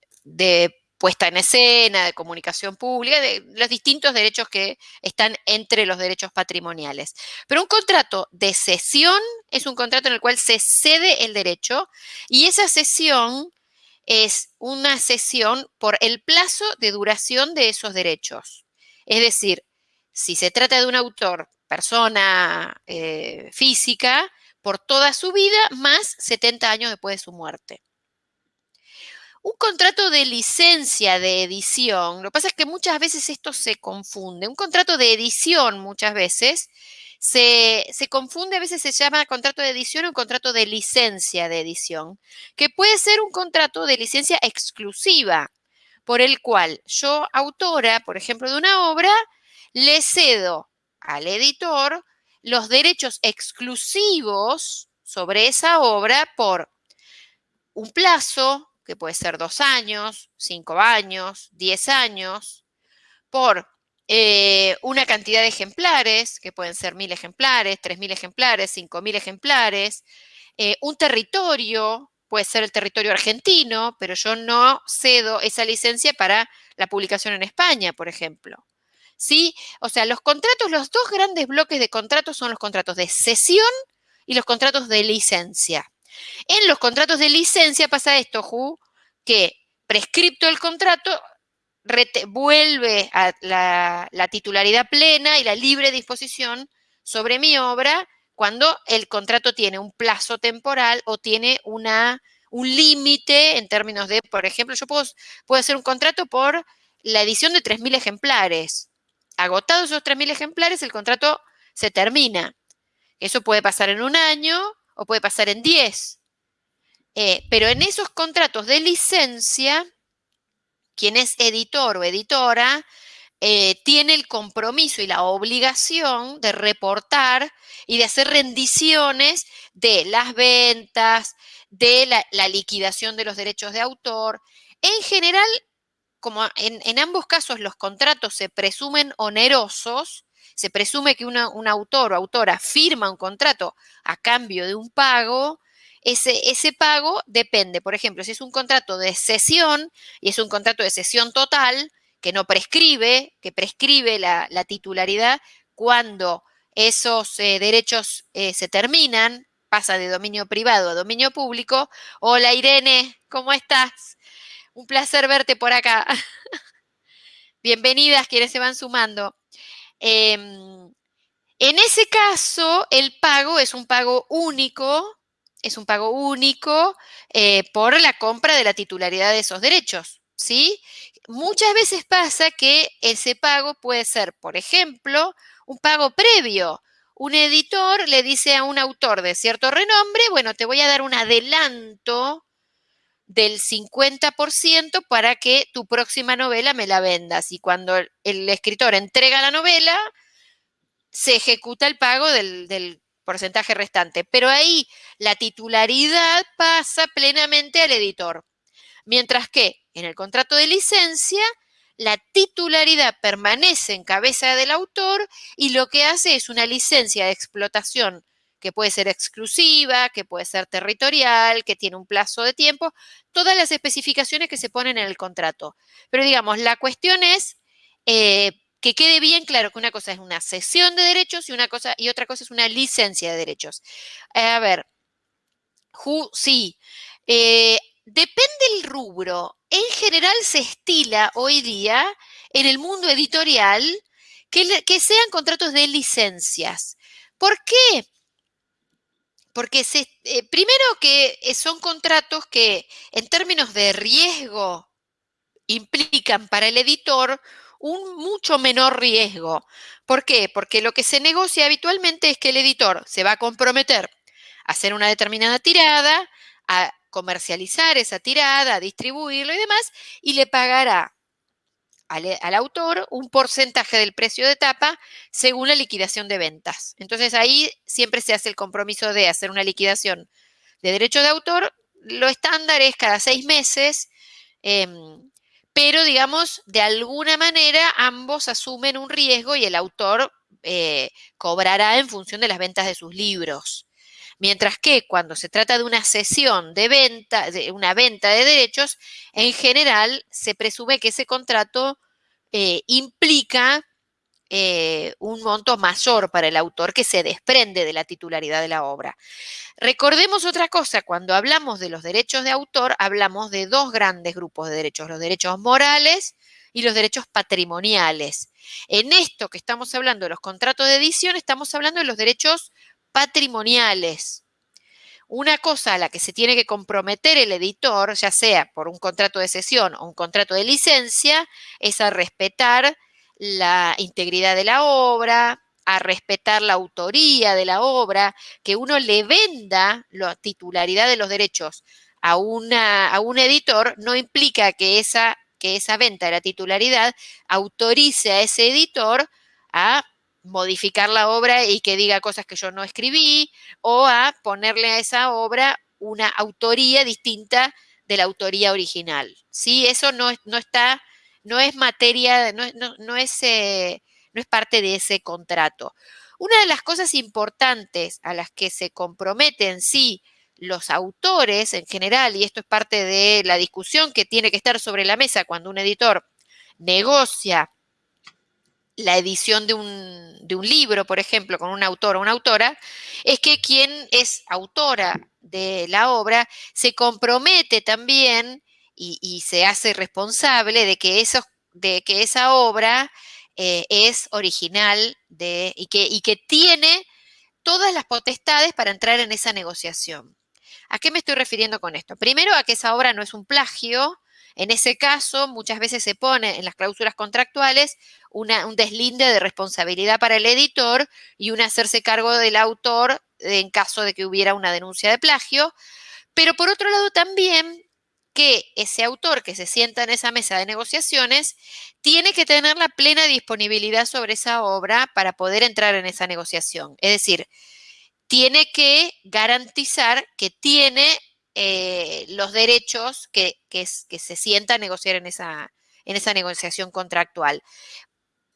puesta en escena, de comunicación pública, de los distintos derechos que están entre los derechos patrimoniales. Pero un contrato de cesión es un contrato en el cual se cede el derecho y esa cesión es una cesión por el plazo de duración de esos derechos. Es decir, si se trata de un autor, persona eh, física, por toda su vida, más 70 años después de su muerte. Un contrato de licencia de edición, lo que pasa es que muchas veces esto se confunde. Un contrato de edición muchas veces se, confunde, a veces se llama contrato de edición o contrato de licencia de edición, que puede ser un contrato de licencia exclusiva, por el cual yo, autora, por ejemplo, de una obra, le cedo al editor los derechos exclusivos sobre esa obra por un plazo, que puede ser dos años, cinco años, diez años, por eh, una cantidad de ejemplares, que pueden ser mil ejemplares, tres mil ejemplares, cinco mil ejemplares, eh, un territorio, puede ser el territorio argentino, pero yo no cedo esa licencia para la publicación en España, por ejemplo. ¿Sí? O sea, los contratos, los dos grandes bloques de contratos son los contratos de cesión y los contratos de licencia. En los contratos de licencia pasa esto, Ju, que prescripto el contrato vuelve a la, titularidad plena y la libre disposición sobre mi obra cuando el contrato tiene un plazo temporal o tiene una, un límite en términos de, por ejemplo, yo puedo, puedo hacer un contrato por la edición de 3.000 ejemplares. Agotados esos 3.000 ejemplares, el contrato se termina. Eso puede pasar en un año o puede pasar en 10. Eh, pero en esos contratos de licencia, quien es editor o editora eh, tiene el compromiso y la obligación de reportar y de hacer rendiciones de las ventas, de la, liquidación de los derechos de autor. En general, como en, ambos casos los contratos se presumen onerosos, se presume que un autor o autora firma un contrato a cambio de un pago, ese, pago depende, por ejemplo, si es un contrato de cesión y es un contrato de cesión total, que no prescribe, que prescribe la, titularidad cuando esos eh, derechos eh, se terminan, pasa de dominio privado a dominio público. Hola Irene, ¿cómo estás? Un placer verte por acá. Bienvenidas quienes se van sumando. Em, en ese caso, el pago es un pago único es un pago único eh, por la compra de la titularidad de esos derechos, ¿sí? Muchas veces pasa que ese pago puede ser, por ejemplo, un pago previo. Un editor le dice a un autor de cierto renombre, bueno, te voy a dar un adelanto del 50% para que tu próxima novela me la vendas. Y cuando el escritor entrega la novela, se ejecuta el pago del, porcentaje restante. Pero ahí la titularidad pasa plenamente al editor. Mientras que en el contrato de licencia, la titularidad permanece en cabeza del autor y lo que hace es una licencia de explotación que puede ser exclusiva, que puede ser territorial, que tiene un plazo de tiempo, todas las especificaciones que se ponen en el contrato. Pero digamos, la cuestión es eh, que quede bien claro que una cosa es una cesión de derechos y, una cosa, y otra cosa es una licencia de derechos. Eh, a ver, sí, eh, depende el rubro. En general se estila hoy día en el mundo editorial que, que sean contratos de licencias. ¿Por qué? Porque eh, primero que son contratos que en términos de riesgo implican para el editor un mucho menor riesgo. ¿Por qué? Porque lo que se negocia habitualmente es que el editor se va a comprometer a hacer una determinada tirada, a comercializar esa tirada, a distribuirlo y demás, y le pagará al, autor un porcentaje del precio de tapa según la liquidación de ventas. Entonces ahí siempre se hace el compromiso de hacer una liquidación de derecho de autor. Lo estándar es cada seis meses. Em, pero digamos, de alguna manera ambos asumen un riesgo y el autor eh, cobrará en función de las ventas de sus libros. Mientras que cuando se trata de una cesión de venta, de una venta de derechos, en general se presume que ese contrato eh, implica eh, un monto mayor para el autor que se desprende de la titularidad de la obra. Recordemos otra cosa, cuando hablamos de los derechos de autor, hablamos de dos grandes grupos de derechos, los derechos morales y los derechos patrimoniales. En esto que estamos hablando de los contratos de edición, estamos hablando de los derechos patrimoniales. Una cosa a la que se tiene que comprometer el editor, ya sea por un contrato de cesión o un contrato de licencia, es a respetar la integridad de la obra, a respetar la autoría de la obra, que uno le venda la titularidad de los derechos a, una, a un editor, no implica que esa, que esa venta de la titularidad autorice a ese editor a modificar la obra y que diga cosas que yo no escribí o a ponerle a esa obra una autoría distinta de la autoría original. ¿sí? Eso no, no está, no es materia, no, no, es, eh, no es parte de ese contrato. Una de las cosas importantes a las que se comprometen, sí, los autores en general, y esto es parte de la discusión que tiene que estar sobre la mesa cuando un editor negocia la edición de un, de un, libro, por ejemplo, con un autor o una autora, es que quien es autora de la obra se compromete también y, se hace responsable de que, de que esa obra eh, es original de, y, que, y que tiene todas las potestades para entrar en esa negociación. ¿A qué me estoy refiriendo con esto? Primero, a que esa obra no es un plagio, en ese caso, muchas veces se pone en las cláusulas contractuales un deslinde de responsabilidad para el editor y un hacerse cargo del autor en caso de que hubiera una denuncia de plagio. Pero por otro lado también que ese autor que se sienta en esa mesa de negociaciones tiene que tener la plena disponibilidad sobre esa obra para poder entrar en esa negociación. Es decir, tiene que garantizar que tiene eh, los derechos que, se sienta a negociar en esa, en esa negociación contractual.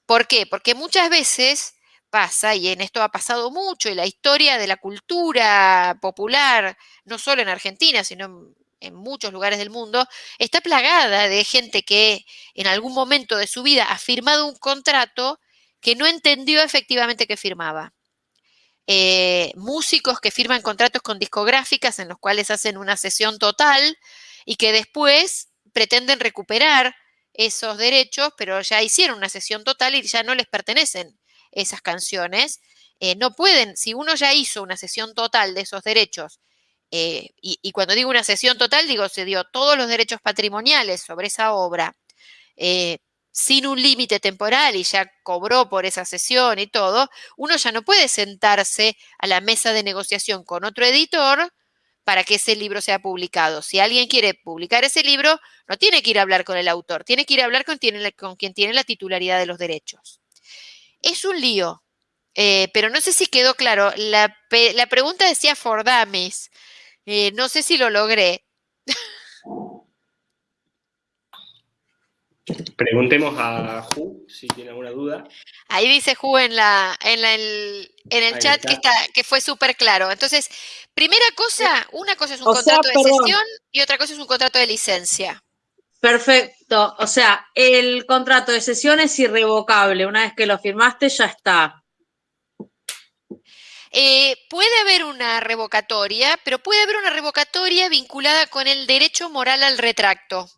¿Por qué? Porque muchas veces pasa, y en esto ha pasado mucho, y la historia de la cultura popular, no solo en Argentina, sino en, muchos lugares del mundo, está plagada de gente que en algún momento de su vida ha firmado un contrato que no entendió efectivamente que firmaba. Eh, músicos que firman contratos con discográficas en los cuales hacen una sesión total y que después pretenden recuperar esos derechos, pero ya hicieron una sesión total y ya no les pertenecen esas canciones. Eh, no pueden, si uno ya hizo una sesión total de esos derechos, eh, y, cuando digo una sesión total, digo, se dio todos los derechos patrimoniales sobre esa obra, sin un límite temporal y ya cobró por esa sesión y todo, uno ya no puede sentarse a la mesa de negociación con otro editor para que ese libro sea publicado. Si alguien quiere publicar ese libro, no tiene que ir a hablar con el autor, tiene que ir a hablar con, quien tiene la titularidad de los derechos. Es un lío, eh, pero no sé si quedó claro. La, pregunta decía for dummies. Eh, no sé si lo logré. Preguntemos a Ju si tiene alguna duda. Ahí dice Ju en, la, en, el, chat que, está, que fue súper claro. Entonces, primera cosa, una cosa es un contrato de sesión y otra cosa es un contrato de licencia. Perfecto. O sea, el contrato de sesión es irrevocable. Una vez que lo firmaste, ya está. Eh, puede haber una revocatoria, pero puede haber una revocatoria vinculada con el derecho moral al retracto.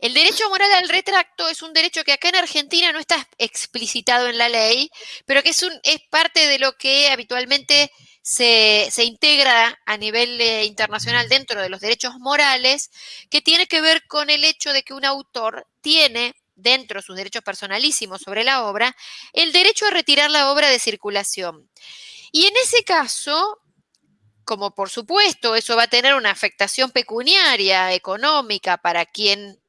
El derecho moral al retracto es un derecho que acá en Argentina no está explicitado en la ley, pero que es, parte de lo que habitualmente se, integra a nivel eh, internacional dentro de los derechos morales, que tiene que ver con el hecho de que un autor tiene dentro de sus derechos personalísimos sobre la obra, el derecho a retirar la obra de circulación. Y en ese caso, como por supuesto eso va a tener una afectación pecuniaria, económica para quien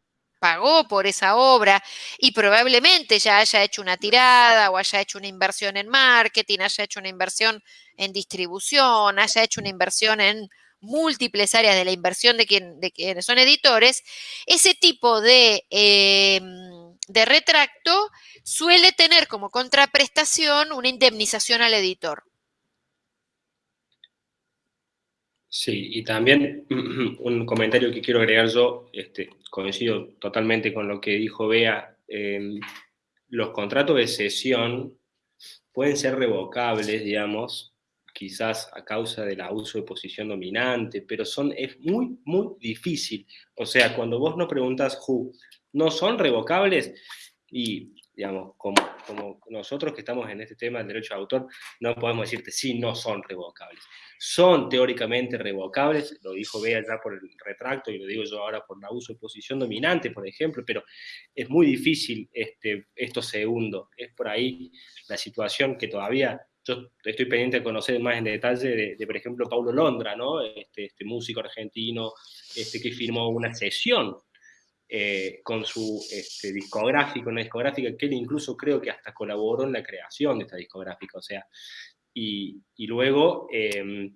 pagó por esa obra y probablemente ya haya hecho una tirada o haya hecho una inversión en marketing, haya hecho una inversión en distribución, haya hecho una inversión en múltiples áreas de la inversión de, quien, de quienes son editores, ese tipo de, em, de retracto suele tener como contraprestación una indemnización al editor. Sí, y también un comentario que quiero agregar yo, este, coincido totalmente con lo que dijo Bea, em, los contratos de cesión pueden ser revocables, digamos, quizás a causa del abuso de posición dominante, pero son, es muy, muy difícil. O sea, cuando vos no preguntas who, ¿no son revocables? Y, digamos, como, como nosotros que estamos en este tema del derecho de autor, no podemos decirte sí, no son revocables. Son teóricamente revocables, lo dijo Bea ya por el retracto y lo digo yo ahora por el abuso de posición dominante, por ejemplo, pero es muy difícil este, esto segundo. Es por ahí la situación que todavía yo estoy pendiente de conocer más en detalle de, por ejemplo, Paulo Londra, ¿no? Este, este, músico argentino este, que firmó una sesión eh, con su este, discográfico, una discográfica que él incluso creo que hasta colaboró en la creación de esta discográfica, o sea, y, y luego, em,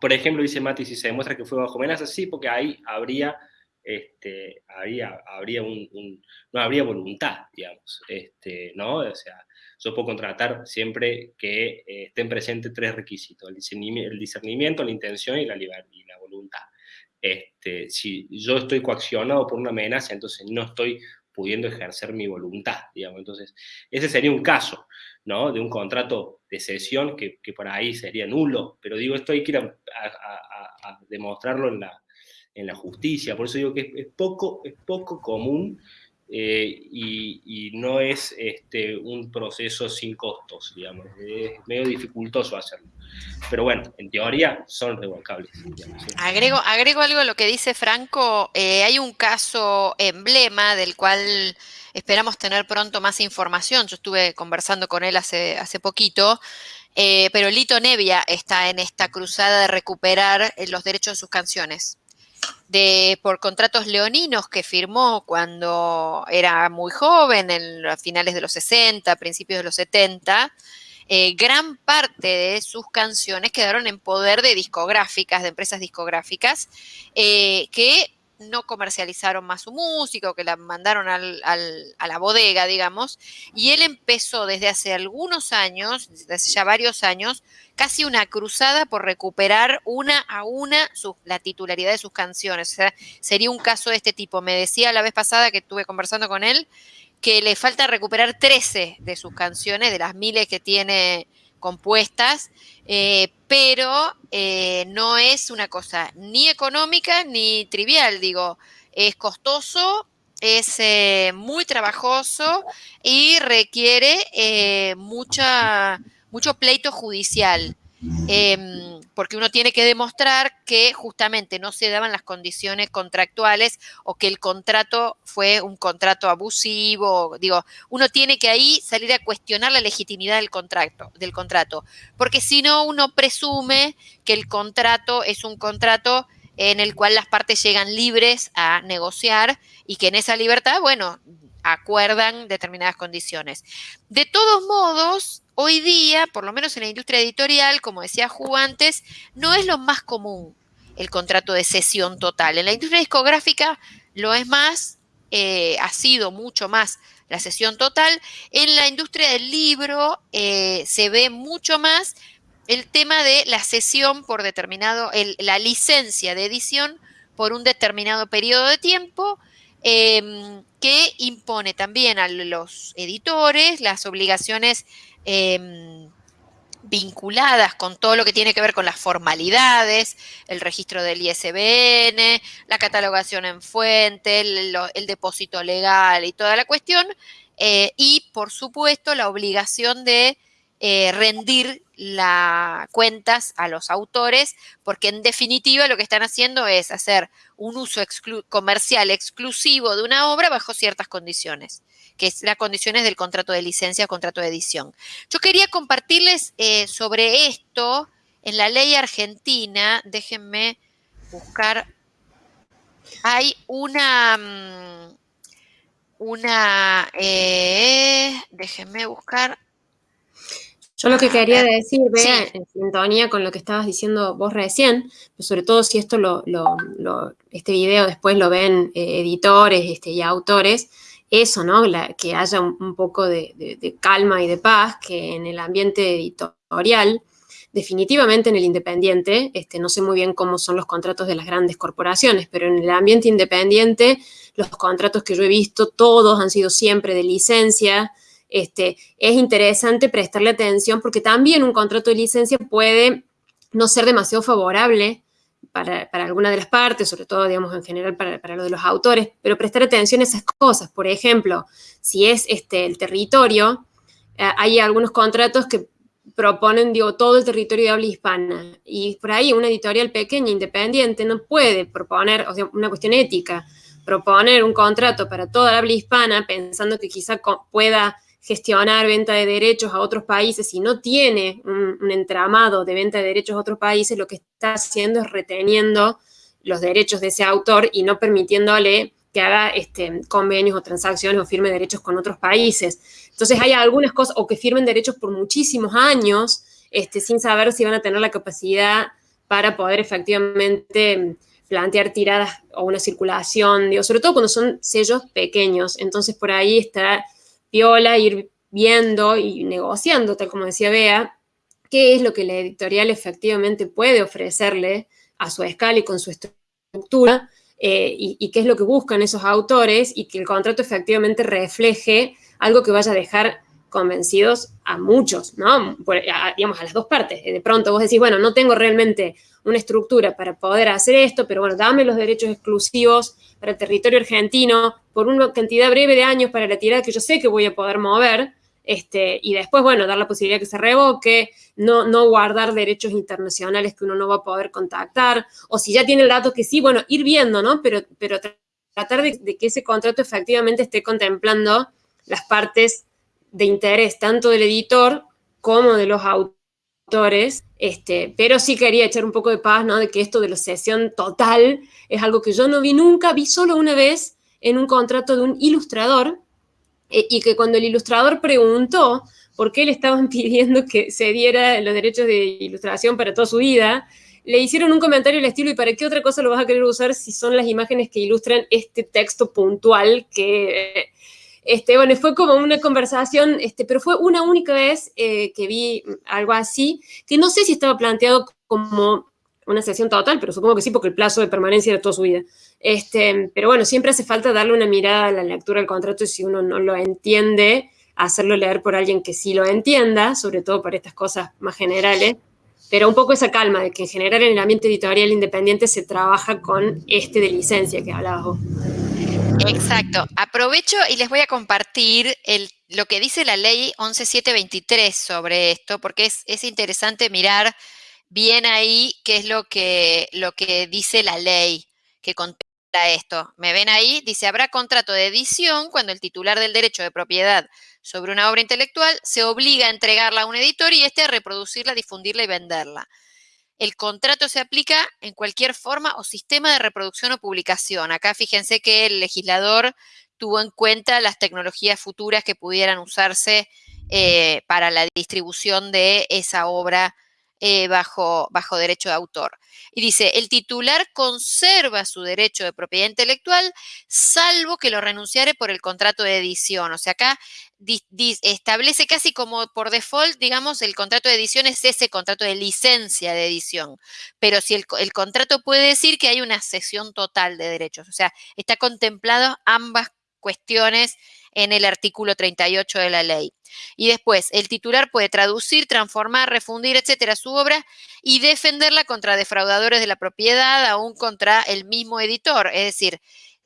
por ejemplo, dice Mati, si se demuestra que fue bajo amenaza, sí, porque ahí habría, este, habría, habría un, no habría voluntad, digamos, este, ¿no? O sea, yo puedo contratar siempre que eh, estén presentes tres requisitos, el discernimiento, el discernimiento, la intención y la, y la voluntad. Este, si yo estoy coaccionado por una amenaza, entonces no estoy pudiendo ejercer mi voluntad, digamos. Entonces, ese sería un caso, ¿no? De un contrato de cesión que, que por ahí sería nulo, pero digo, esto hay que ir a, demostrarlo en la, justicia, por eso digo que es, poco, es poco común eh, y, no es este, un proceso sin costos, digamos, es medio dificultoso hacerlo. Pero bueno, en teoría son revocables. agrego, agrego algo a lo que dice Franco, eh, hay un caso emblema del cual esperamos tener pronto más información, yo estuve conversando con él hace, hace poquito, eh, pero Lito Nevia está en esta cruzada de recuperar los derechos de sus canciones de, por contratos leoninos que firmó cuando era muy joven, en, a finales de los 60, principios de los 70, eh, gran parte de sus canciones quedaron en poder de discográficas, de empresas discográficas, eh, que no comercializaron más su música o que la mandaron al, a la bodega, digamos, y él empezó desde hace algunos años, desde ya varios años, casi una cruzada por recuperar una a una la titularidad de sus canciones. O sea, sería un caso de este tipo. Me decía la vez pasada que estuve conversando con él que le falta recuperar 13 de sus canciones, de las miles que tiene compuestas, eh, pero eh, no es una cosa ni económica ni trivial, digo, es costoso, es eh, muy trabajoso y requiere mucha, mucho pleito judicial. Em, porque uno tiene que demostrar que justamente no se daban las condiciones contractuales o que el contrato fue un contrato abusivo. Digo, uno tiene que ahí salir a cuestionar la legitimidad del contrato, del contrato, porque si no, uno presume que el contrato es un contrato en el cual las partes llegan libres a negociar y que en esa libertad, bueno, acuerdan determinadas condiciones. De todos modos, Hoy día, por lo menos en la industria editorial, como decía Ju antes, no es lo más común el contrato de cesión total. En la industria discográfica lo es más, eh, ha sido mucho más la cesión total. En la industria del libro eh, se ve mucho más el tema de la cesión por determinado, la licencia de edición por un determinado periodo de tiempo, em, que impone también a los editores las obligaciones Em, vinculadas con todo lo que tiene que ver con las formalidades, el registro del ISBN, la catalogación en fuente, el, depósito legal y toda la cuestión, eh, y por supuesto la obligación de eh, rendir las cuentas a los autores, porque en definitiva lo que están haciendo es hacer un uso comercial exclusivo de una obra bajo ciertas condiciones que es las condiciones del contrato de licencia contrato de edición. Yo quería compartirles eh, sobre esto en la ley argentina, déjenme buscar, hay una, mm, una, eh, déjenme buscar. Yo lo que quería decir, Bea, en sintonía con lo que estabas diciendo vos recién, sobre todo si esto lo, este video después lo ven eh, editores este, y autores, eso, ¿no? que haya un, poco de, calma y de paz, que en el ambiente editorial definitivamente en el independiente, este, no sé muy bien cómo son los contratos de las grandes corporaciones, pero en el ambiente independiente, los contratos que yo he visto, todos han sido siempre de licencia. Este, es interesante prestarle atención porque también un contrato de licencia puede no ser demasiado favorable para, alguna de las partes, sobre todo, digamos, en general para, para, lo de los autores, pero prestar atención a esas cosas. Por ejemplo, si es este, el territorio, eh, hay algunos contratos que proponen, digo, todo el territorio de habla hispana. Y por ahí una editorial pequeña, independiente, no puede proponer, o sea, una cuestión ética, proponer un contrato para toda la habla hispana pensando que quizá pueda gestionar venta de derechos a otros países y no tiene un, entramado de venta de derechos a otros países, lo que está haciendo es reteniendo los derechos de ese autor y no permitiéndole que haga este, convenios o transacciones o firme derechos con otros países. Entonces hay algunas cosas, o que firmen derechos por muchísimos años, este, sin saber si van a tener la capacidad para poder efectivamente plantear tiradas o una circulación, sobre todo cuando son sellos pequeños. Entonces por ahí está viola ir viendo y negociando, tal como decía Bea, qué es lo que la editorial efectivamente puede ofrecerle a su escala y con su estructura, eh, y, qué es lo que buscan esos autores, y que el contrato efectivamente refleje algo que vaya a dejar convencidos a muchos, ¿no? digamos, a las dos partes. De pronto vos decís, bueno, no tengo realmente una estructura para poder hacer esto, pero bueno, dame los derechos exclusivos para el territorio argentino por una cantidad breve de años para la tirada que yo sé que voy a poder mover, este, y después, bueno, dar la posibilidad que se revoque, no, no guardar derechos internacionales que uno no va a poder contactar, o si ya tiene el dato que sí, bueno, ir viendo, ¿no? Pero, pero tratar de que ese contrato efectivamente esté contemplando las partes de interés tanto del editor como de los autores, este, pero sí quería echar un poco de paz, ¿no? De que esto de la sesión total es algo que yo no vi nunca, vi solo una vez en un contrato de un ilustrador, eh, y que cuando el ilustrador preguntó por qué le estaban pidiendo que se diera los derechos de ilustración para toda su vida, le hicieron un comentario del estilo, ¿y para qué otra cosa lo vas a querer usar si son las imágenes que ilustran este texto puntual que este, bueno, fue como una conversación, este, pero fue una única vez eh, que vi algo así, que no sé si estaba planteado como una sesión total, pero supongo que sí, porque el plazo de permanencia era toda su vida. Este, pero bueno, siempre hace falta darle una mirada a la lectura del contrato y si uno no lo entiende, hacerlo leer por alguien que sí lo entienda, sobre todo para estas cosas más generales, pero un poco esa calma de que en general en el ambiente editorial independiente se trabaja con este de licencia que hablabas vos. Exacto. Aprovecho y les voy a compartir lo que dice la ley 11723 sobre esto, porque es, interesante mirar bien ahí qué es lo que, lo que dice la ley que contempla esto. ¿Me ven ahí? Dice, habrá contrato de edición cuando el titular del derecho de propiedad sobre una obra intelectual se obliga a entregarla a un editor y este a reproducirla, difundirla y venderla. El contrato se aplica en cualquier forma o sistema de reproducción o publicación. Acá fíjense que el legislador tuvo en cuenta las tecnologías futuras que pudieran usarse eh, para la distribución de esa obra eh, bajo, bajo derecho de autor. Y dice, el titular conserva su derecho de propiedad intelectual salvo que lo renunciare por el contrato de edición. O sea, acá establece casi como por default, digamos, el contrato de edición es ese contrato de licencia de edición. Pero si el, contrato puede decir que hay una cesión total de derechos. O sea, está contemplado ambas cuestiones en el artículo 38 de la ley. Y después, el titular puede traducir, transformar, refundir, etcétera, su obra y defenderla contra defraudadores de la propiedad, aún contra el mismo editor. Es decir,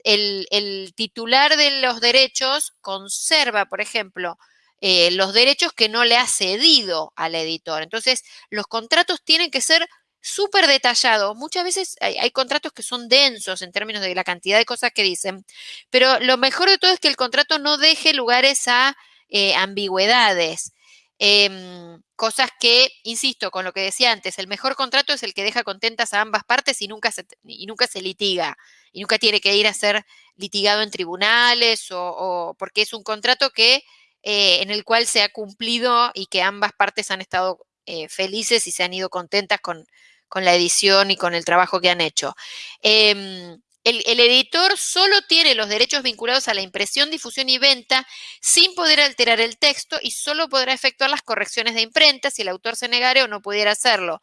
el, titular de los derechos conserva, por ejemplo, eh, los derechos que no le ha cedido al editor. Entonces, los contratos tienen que ser súper detallado. Muchas veces hay, contratos que son densos en términos de la cantidad de cosas que dicen, pero lo mejor de todo es que el contrato no deje lugares a eh, ambigüedades. Em, cosas que, insisto, con lo que decía antes, el mejor contrato es el que deja contentas a ambas partes y nunca se, y nunca se litiga, y nunca tiene que ir a ser litigado en tribunales, o, porque es un contrato que, eh, en el cual se ha cumplido y que ambas partes han estado eh, felices y se han ido contentas con, con la edición y con el trabajo que han hecho. Em, el, el, editor solo tiene los derechos vinculados a la impresión, difusión y venta sin poder alterar el texto y solo podrá efectuar las correcciones de imprenta si el autor se negare o no pudiera hacerlo.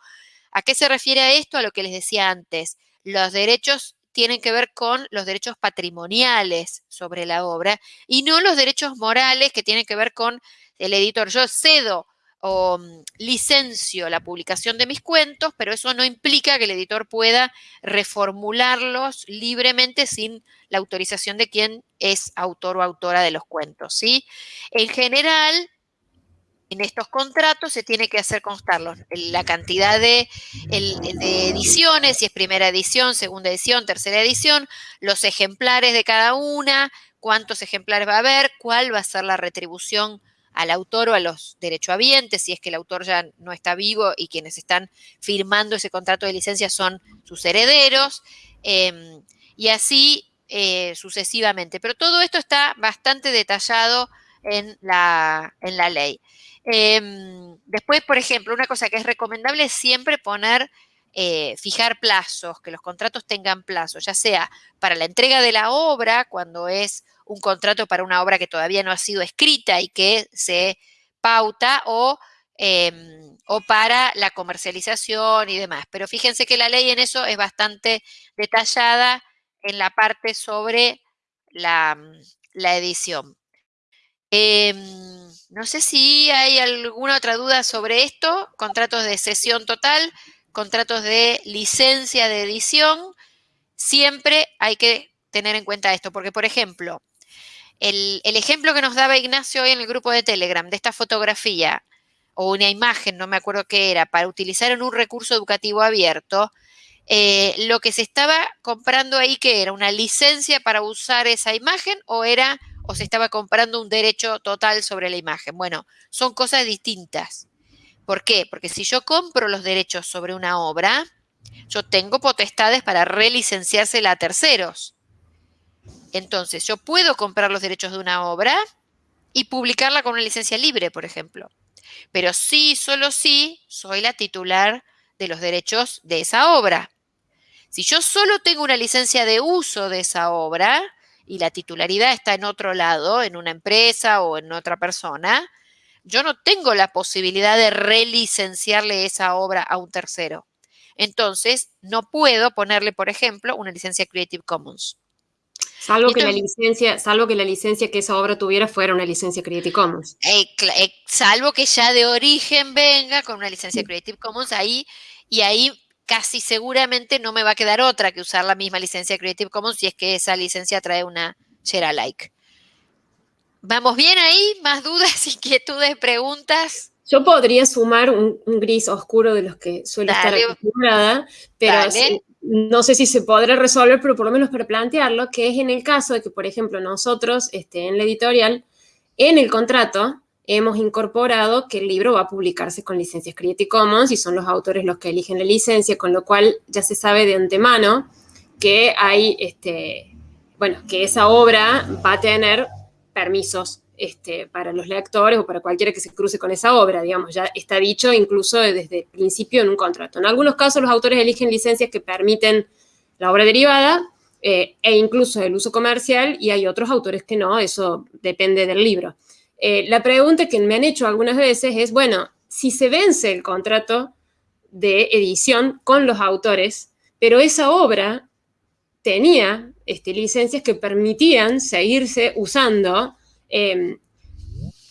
¿A qué se refiere a esto? A lo que les decía antes. Los derechos tienen que ver con los derechos patrimoniales sobre la obra y no los derechos morales que tienen que ver con el editor. Yo cedo o mm, licencio la publicación de mis cuentos, pero eso no implica que el editor pueda reformularlos libremente sin la autorización de quien es autor o autora de los cuentos, ¿sí? En general, en estos contratos se tiene que hacer constar la cantidad de, de, ediciones, si es primera edición, segunda edición, tercera edición, los ejemplares de cada una, cuántos ejemplares va a haber, cuál va a ser la retribución al autor o a los derechohabientes, si es que el autor ya no está vivo y quienes están firmando ese contrato de licencia son sus herederos, eh, y así eh, sucesivamente. Pero todo esto está bastante detallado en la, en la ley. Eh, después, por ejemplo, una cosa que es recomendable es siempre poner, eh, fijar plazos, que los contratos tengan plazos, ya sea para la entrega de la obra, cuando es un contrato para una obra que todavía no ha sido escrita y que se pauta, o, em, o para la comercialización y demás. Pero fíjense que la ley en eso es bastante detallada en la parte sobre la, la edición. Eh, no sé si hay alguna otra duda sobre esto. Contratos de cesión total, contratos de licencia de edición. Siempre hay que tener en cuenta esto, porque por ejemplo, el, ejemplo que nos daba Ignacio hoy en el grupo de Telegram de esta fotografía o una imagen, no me acuerdo qué era, para utilizar en un recurso educativo abierto, eh, lo que se estaba comprando ahí, que era una licencia para usar esa imagen o era o se estaba comprando un derecho total sobre la imagen. Bueno, son cosas distintas. ¿Por qué? Porque si yo compro los derechos sobre una obra, yo tengo potestades para relicenciársela a terceros. Entonces, yo puedo comprar los derechos de una obra y publicarla con una licencia libre, por ejemplo. Pero sí, solo sí, soy la titular de los derechos de esa obra. Si yo solo tengo una licencia de uso de esa obra y la titularidad está en otro lado, en una empresa o en otra persona, yo no tengo la posibilidad de relicenciarle esa obra a un tercero. Entonces, no puedo ponerle, por ejemplo, una licencia Creative Commons. Salvo que, la licencia, salvo que la licencia que esa obra tuviera fuera una licencia Creative Commons. Eh, eh, salvo que ya de origen venga con una licencia Creative Commons ahí, y ahí casi seguramente no me va a quedar otra que usar la misma licencia Creative Commons si es que esa licencia trae una share alike. ¿Vamos bien ahí? ¿Más dudas, inquietudes, preguntas? Yo podría sumar un, gris oscuro de los que suele estar acostumbrada, pero no sé si se podrá resolver, pero por lo menos para plantearlo, que es en el caso de que, por ejemplo, nosotros este, en la editorial, en el contrato, hemos incorporado que el libro va a publicarse con licencias Creative Commons y son los autores los que eligen la licencia, con lo cual ya se sabe de antemano que hay, este, bueno, que esa obra va a tener permisos este, para los lectores o para cualquiera que se cruce con esa obra, digamos, ya está dicho incluso desde el principio en un contrato. En algunos casos los autores eligen licencias que permiten la obra derivada eh, e incluso el uso comercial y hay otros autores que no, eso depende del libro. Eh, la pregunta que me han hecho algunas veces es, bueno, si se vence el contrato de edición con los autores, pero esa obra tenía este, licencias que permitían seguirse usando, em,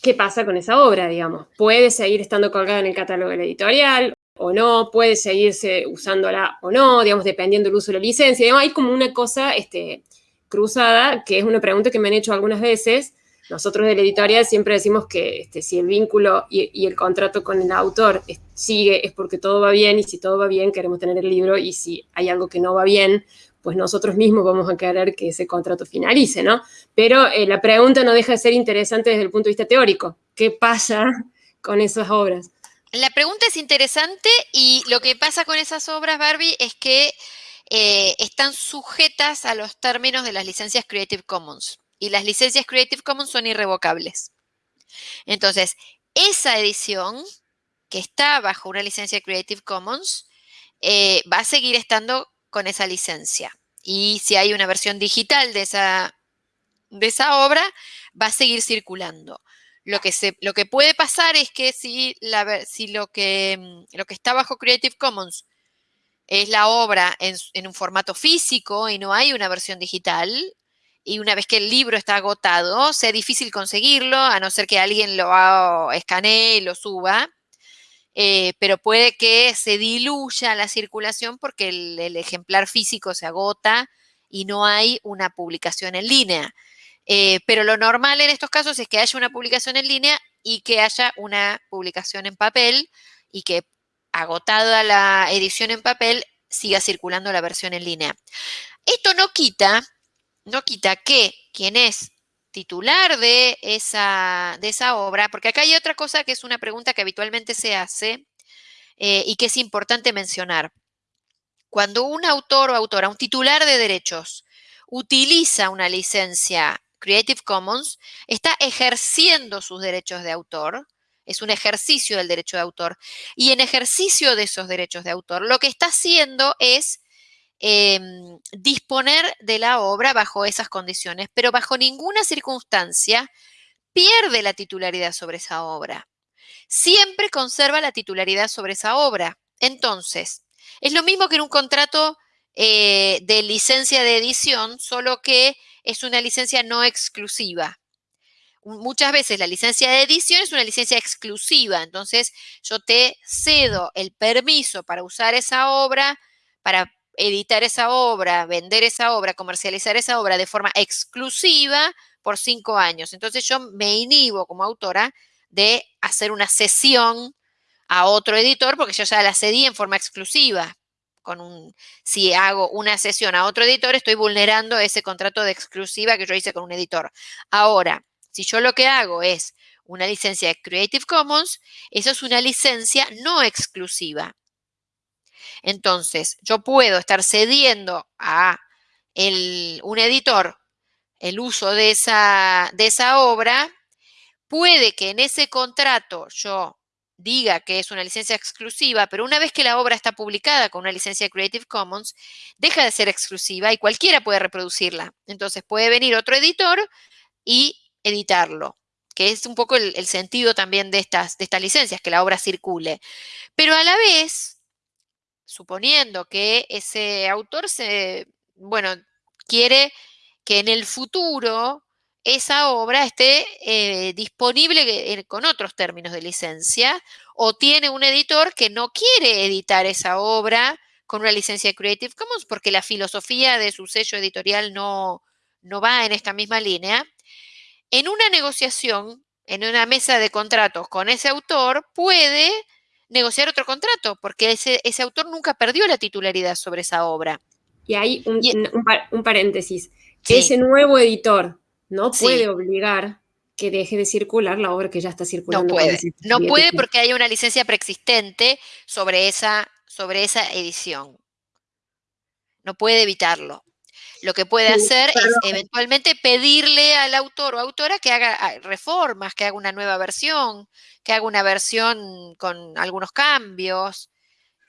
¿qué pasa con esa obra, digamos? ¿Puede seguir estando colgada en el catálogo de la editorial o no? ¿Puede seguirse usándola o no? Digamos, dependiendo del uso de la licencia. hay como una cosa este, cruzada, que es una pregunta que me han hecho algunas veces, nosotros de la editorial siempre decimos que este, si el vínculo y, el contrato con el autor sigue es porque todo va bien y si todo va bien queremos tener el libro y si hay algo que no va bien, pues nosotros mismos vamos a querer que ese contrato finalice, ¿no? Pero eh, la pregunta no deja de ser interesante desde el punto de vista teórico. ¿Qué pasa con esas obras? La pregunta es interesante y lo que pasa con esas obras, Barbie, es que eh, están sujetas a los términos de las licencias Creative Commons y las licencias Creative Commons son irrevocables. Entonces, esa edición que está bajo una licencia Creative Commons eh, va a seguir estando con esa licencia. y si hay una versión digital de esa, de esa obra, va a seguir circulando. Lo que, se, lo que puede pasar es que si, la, si lo, que, mm, lo que está bajo Creative Commons es la obra en, en, un formato físico y no hay una versión digital, y una vez que el libro está agotado, sea difícil conseguirlo, a no ser que alguien lo escanee y lo suba, eh, pero puede que se diluya la circulación porque el, ejemplar físico se agota y no hay una publicación en línea. Eh, pero lo normal en estos casos es que haya una publicación en línea y que haya una publicación en papel y que agotada la edición en papel siga circulando la versión en línea. Esto no quita no quita que quien es titular de esa, de esa obra, porque acá hay otra cosa que es una pregunta que habitualmente se hace eh, y que es importante mencionar. Cuando un autor o autora, un titular de derechos, utiliza una licencia Creative Commons, está ejerciendo sus derechos de autor, es un ejercicio del derecho de autor, y en ejercicio de esos derechos de autor, lo que está haciendo es eh, disponer de la obra bajo esas condiciones, pero bajo ninguna circunstancia pierde la titularidad sobre esa obra. Siempre conserva la titularidad sobre esa obra. Entonces, es lo mismo que en un contrato eh, de licencia de edición, solo que es una licencia no exclusiva. Muchas veces la licencia de edición es una licencia exclusiva, entonces yo te cedo el permiso para usar esa obra, para editar esa obra, vender esa obra, comercializar esa obra de forma exclusiva por cinco años. Entonces yo me inhibo como autora de hacer una cesión a otro editor porque yo ya la cedí en forma exclusiva. Con un, si hago una cesión a otro editor, estoy vulnerando ese contrato de exclusiva que yo hice con un editor. Ahora, si yo lo que hago es una licencia de Creative Commons, eso es una licencia no exclusiva. Entonces, yo puedo estar cediendo a un editor el uso de esa, de esa obra, puede que en ese contrato yo diga que es una licencia exclusiva, pero una vez que la obra está publicada con una licencia Creative Commons, deja de ser exclusiva y cualquiera puede reproducirla. Entonces puede venir otro editor y editarlo, que es un poco el, el sentido también de estas, de estas licencias, que la obra circule. Pero a la vez, suponiendo que ese autor se, bueno, quiere que en el futuro esa obra esté eh, disponible con otros términos de licencia o tiene un editor que no quiere editar esa obra con una licencia de Creative Commons porque la filosofía de su sello editorial no, no va en esta misma línea. En una negociación, en una mesa de contratos con ese autor, puede negociar otro contrato, porque ese, ese autor nunca perdió la titularidad sobre esa obra. Y hay un, un, un paréntesis. Sí. Ese nuevo editor no puede sí. obligar que deje de circular la obra que ya está circulando. No puede, no puede porque hay una licencia preexistente sobre esa, sobre esa edición. No puede evitarlo. Lo que puede sí, hacer es eventualmente pedirle al autor o autora que haga ah, reformas, que haga una nueva versión, que haga una versión con algunos cambios.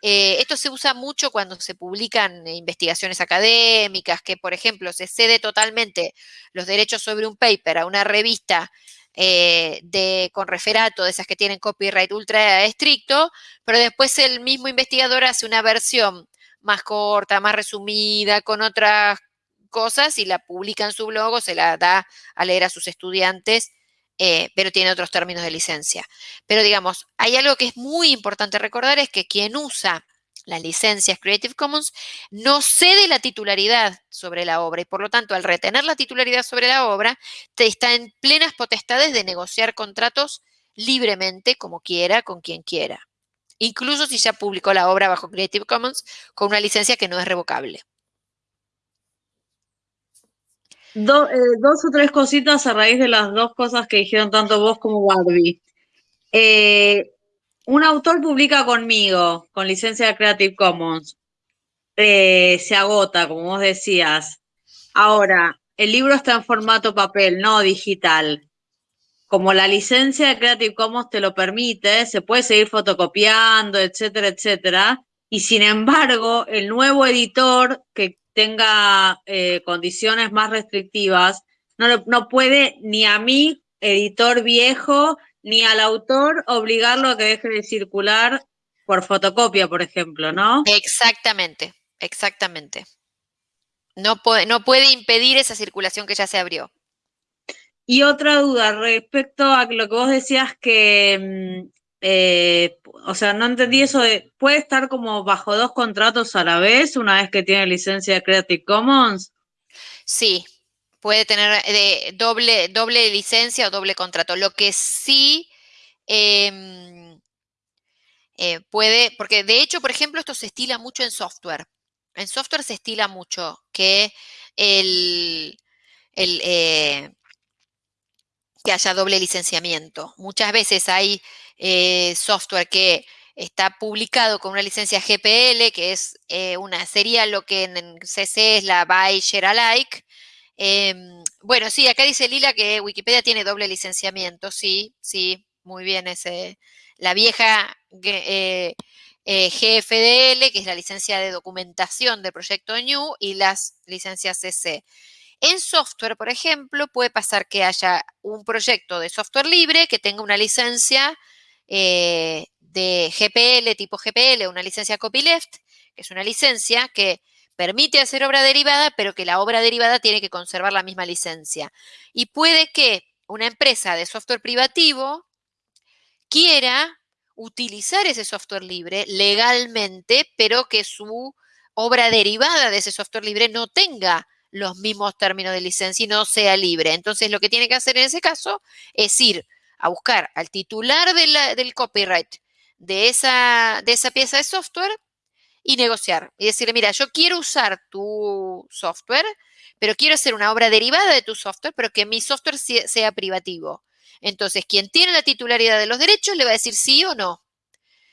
Eh, esto se usa mucho cuando se publican investigaciones académicas, que por ejemplo se cede totalmente los derechos sobre un paper a una revista eh, de, con referato, de esas que tienen copyright ultra estricto, pero después el mismo investigador hace una versión más corta, más resumida, con otras cosas y la publica en su blog o se la da a leer a sus estudiantes, eh, pero tiene otros términos de licencia. Pero digamos, hay algo que es muy importante recordar, es que quien usa las licencias Creative Commons no cede la titularidad sobre la obra y por lo tanto al retener la titularidad sobre la obra te está en plenas potestades de negociar contratos libremente como quiera, con quien quiera. Incluso si ya publicó la obra bajo Creative Commons con una licencia que no es revocable. Eh, dos o tres cositas a raíz de las dos cosas que dijeron tanto vos como Barbie. Eh, un autor publica conmigo, con licencia de Creative Commons. Eh, se agota, como vos decías. Ahora, el libro está en formato papel, no digital. Como la licencia de Creative Commons te lo permite, se puede seguir fotocopiando, etcétera, etcétera. Y sin embargo, el nuevo editor que tenga eh, condiciones más restrictivas, no, no puede ni a mí, editor viejo, ni al autor obligarlo a que deje de circular por fotocopia, por ejemplo, ¿no? Exactamente, exactamente. No puede, no puede impedir esa circulación que ya se abrió. Y otra duda respecto a lo que vos decías que, mm, eh, o sea, no entendí eso de, ¿puede estar como bajo dos contratos a la vez una vez que tiene licencia de Creative Commons? Sí, puede tener de doble, doble licencia o doble contrato. Lo que sí em, eh, puede, porque de hecho, por ejemplo, esto se estila mucho en software. En software se estila mucho que el, eh, que haya doble licenciamiento. Muchas veces hay eh, software que está publicado con una licencia GPL, que es una, sería lo que en CC es la Buy Share Alike, Em, bueno, sí, acá dice Lila que Wikipedia tiene doble licenciamiento, sí, sí, muy bien, ese, la vieja eh, eh, GFDL, que es la licencia de documentación del proyecto New, y las licencias CC. En software, por ejemplo, puede pasar que haya un proyecto de software libre que tenga una licencia eh, de GPL, tipo GPL, una licencia copyleft, que es una licencia que permite hacer obra derivada, pero que la obra derivada tiene que conservar la misma licencia. Y puede que una empresa de software privativo quiera utilizar ese software libre legalmente, pero que su obra derivada de ese software libre no tenga los mismos términos de licencia y no sea libre. Entonces, lo que tiene que hacer en ese caso es ir a buscar al titular del copyright de esa, de esa pieza de software y negociar y decirle, mira, yo quiero usar tu software, pero quiero hacer una obra derivada de tu software, pero que mi software sea privativo. Entonces, quien tiene la titularidad de los derechos le va a decir sí o no.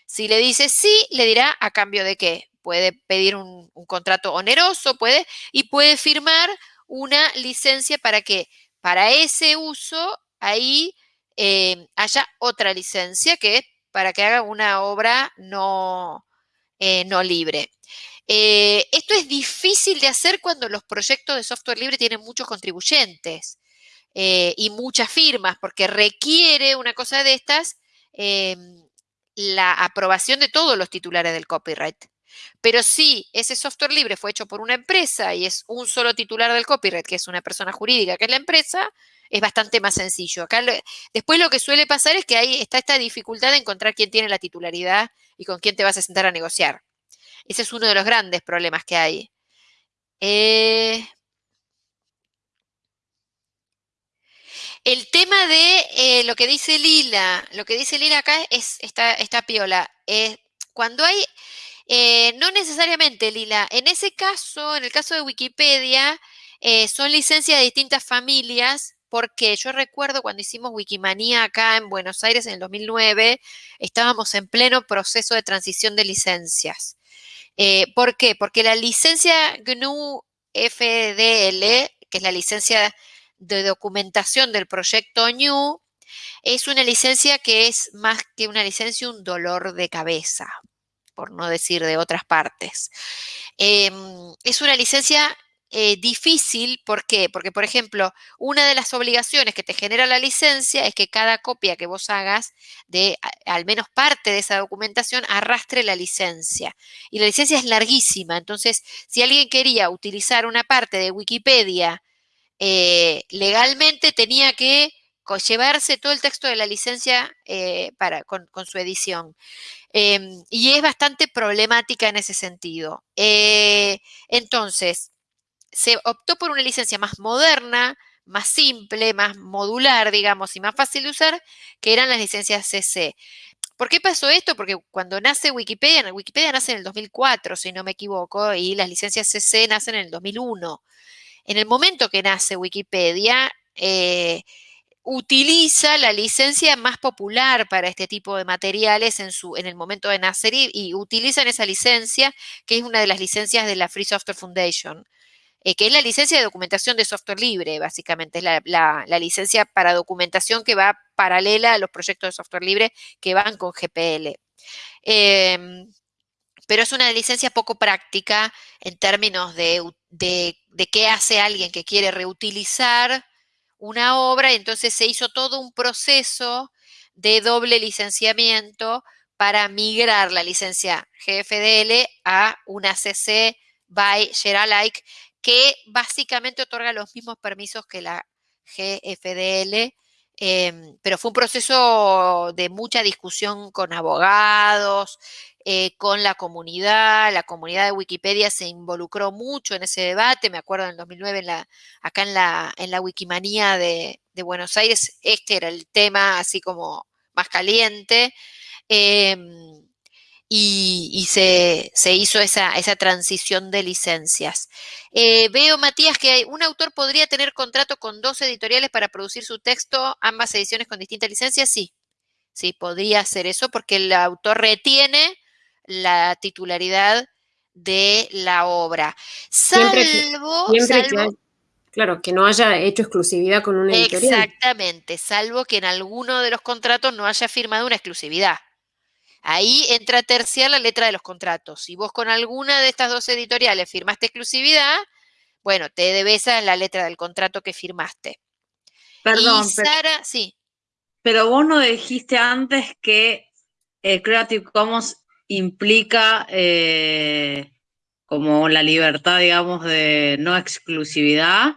Si le dice sí, le dirá a cambio de qué. Puede pedir un, contrato oneroso, puede, y puede firmar una licencia para que para ese uso ahí eh, haya otra licencia que para que haga una obra no, eh, no libre. Eh, esto es difícil de hacer cuando los proyectos de software libre tienen muchos contribuyentes y muchas firmas, porque requiere una cosa de estas la aprobación de todos los titulares del copyright. Pero si ese software libre fue hecho por una empresa y es un solo titular del copyright, que es una persona jurídica, que es la empresa, es bastante más sencillo. Acá después lo que suele pasar es que ahí está esta dificultad de encontrar quién tiene la titularidad y con quién te vas a sentar a negociar. Ese es uno de los grandes problemas que hay. Eh, el tema de eh, lo que dice Lila, lo que dice Lila acá es esta, piola. cuando hay, eh, no necesariamente Lila, en ese caso, en el caso de Wikipedia, son licencias de distintas familias porque yo recuerdo cuando hicimos Wikimanía acá en Buenos Aires en el 2009, estábamos en pleno proceso de transición de licencias. Eh, ¿Por qué? Porque la licencia GNU FDL, que es la licencia de documentación del proyecto New, es una licencia que es más que una licencia, un dolor de cabeza, por no decir de otras partes. Em, es una licencia eh, difícil, ¿por qué? Porque, por ejemplo, una de las obligaciones que te genera la licencia es que cada copia que vos hagas de al menos parte de esa documentación arrastre la licencia. Y la licencia es larguísima, entonces, si alguien quería utilizar una parte de Wikipedia eh, legalmente, tenía que llevarse todo el texto de la licencia eh, para, con, su edición. Em, y es bastante problemática en ese sentido. entonces, se optó por una licencia más moderna, más simple, más modular, digamos, y más fácil de usar, que eran las licencias CC. ¿Por qué pasó esto? Porque cuando nace Wikipedia, Wikipedia nace en el 2004, si no me equivoco, y las licencias CC nacen en el 2001. En el momento que nace Wikipedia, eh, utiliza la licencia más popular para este tipo de materiales en, su, en el momento de nacer y, y utilizan esa licencia, que es una de las licencias de la Free Software Foundation. Eh, que es la licencia de documentación de software libre, básicamente, es la, licencia para documentación que va paralela a los proyectos de software libre que van con GPL. Em, pero es una licencia poco práctica en términos de, de, de qué hace alguien que quiere reutilizar una obra, entonces se hizo todo un proceso de doble licenciamiento para migrar la licencia GFDL a una CC by Share que básicamente otorga los mismos permisos que la GFDL, em, pero fue un proceso de mucha discusión con abogados, eh, con la comunidad, la comunidad de Wikipedia se involucró mucho en ese debate, me acuerdo en el 2009 en la, acá en la, en la Wikimanía de, Buenos Aires, este era el tema así como más caliente, em, y, se, hizo esa, transición de licencias. Eh, veo, Matías, que un autor podría tener contrato con dos editoriales para producir su texto, ambas ediciones con distintas licencias, sí, sí, podría hacer eso porque el autor retiene la titularidad de la obra. Salvo, claro, que no haya hecho exclusividad con una editorial. Exactamente, salvo que en alguno de los contratos no haya firmado una exclusividad. Ahí entra terciar la letra de los contratos. Si vos con alguna de estas dos editoriales firmaste exclusividad, bueno, te debes a la letra del contrato que firmaste. Perdón, pero, sí. Pero vos no dijiste antes que el Creative Commons implica eh, como la libertad, digamos, de no exclusividad.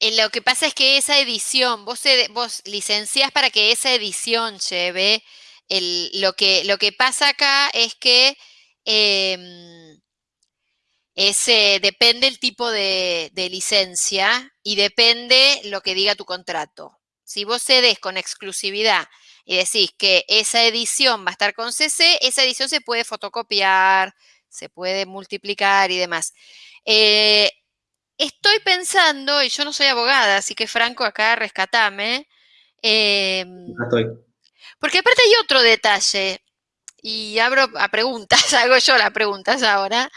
Eh, lo que pasa es que esa edición, vos, vos licenciás para que esa edición lleve lo, que, lo que pasa acá es que em, ese, depende el tipo de, de, licencia y depende lo que diga tu contrato. Si vos cedes con exclusividad y decís que esa edición va a estar con CC, esa edición se puede fotocopiar, se puede multiplicar y demás. Eh, estoy pensando, y yo no soy abogada, así que Franco, acá rescatame. Em, estoy. Porque aparte hay otro detalle, y abro a preguntas, hago yo las preguntas ahora,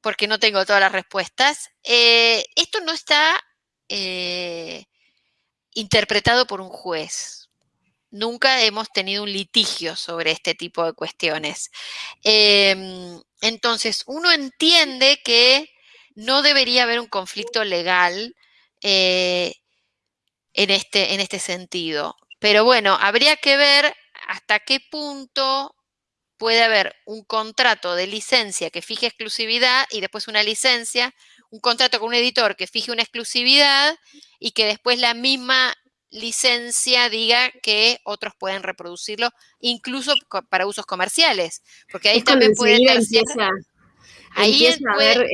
porque no tengo todas las respuestas. Eh, esto no está eh, interpretado por un juez nunca hemos tenido un litigio sobre este tipo de cuestiones. Em, entonces, uno entiende que no debería haber un conflicto legal eh, en, este, en este sentido. Pero bueno, habría que ver hasta qué punto puede haber un contrato de licencia que fije exclusividad y después una licencia, un contrato con un editor que fije una exclusividad y que después la misma licencia diga que otros pueden reproducirlo, incluso para usos comerciales, porque ahí también puede ahí puede,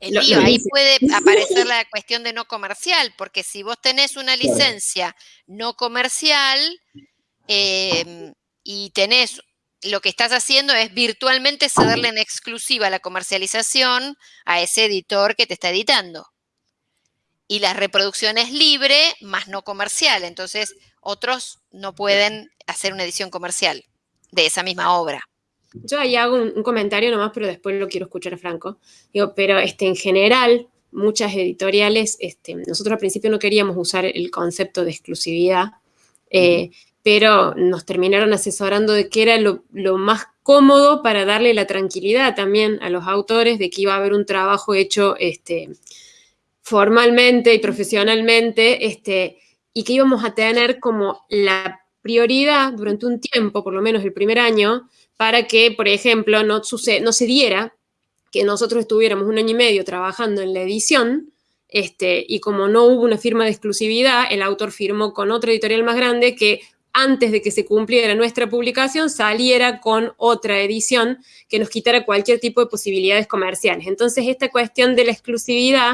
ahí puede aparecer la cuestión de no comercial, porque si vos tenés una licencia no comercial em, y tenés lo que estás haciendo es virtualmente cederle en exclusiva la comercialización a ese editor que te está editando y la reproducción es libre, más no comercial. Entonces, otros no pueden hacer una edición comercial de esa misma obra. Yo ahí hago un, comentario nomás, pero después lo quiero escuchar a Franco. Digo, pero este, en general, muchas editoriales, este, nosotros al principio no queríamos usar el concepto de exclusividad, eh, pero nos terminaron asesorando de que era lo, lo, más cómodo para darle la tranquilidad también a los autores de que iba a haber un trabajo hecho este, formalmente y profesionalmente, este, y que íbamos a tener como la prioridad durante un tiempo, por lo menos el primer año, para que, por ejemplo, no, sucede, no se diera que nosotros estuviéramos un año y medio trabajando en la edición, este, y como no hubo una firma de exclusividad, el autor firmó con otra editorial más grande que antes de que se cumpliera nuestra publicación, saliera con otra edición que nos quitara cualquier tipo de posibilidades comerciales. Entonces, esta cuestión de la exclusividad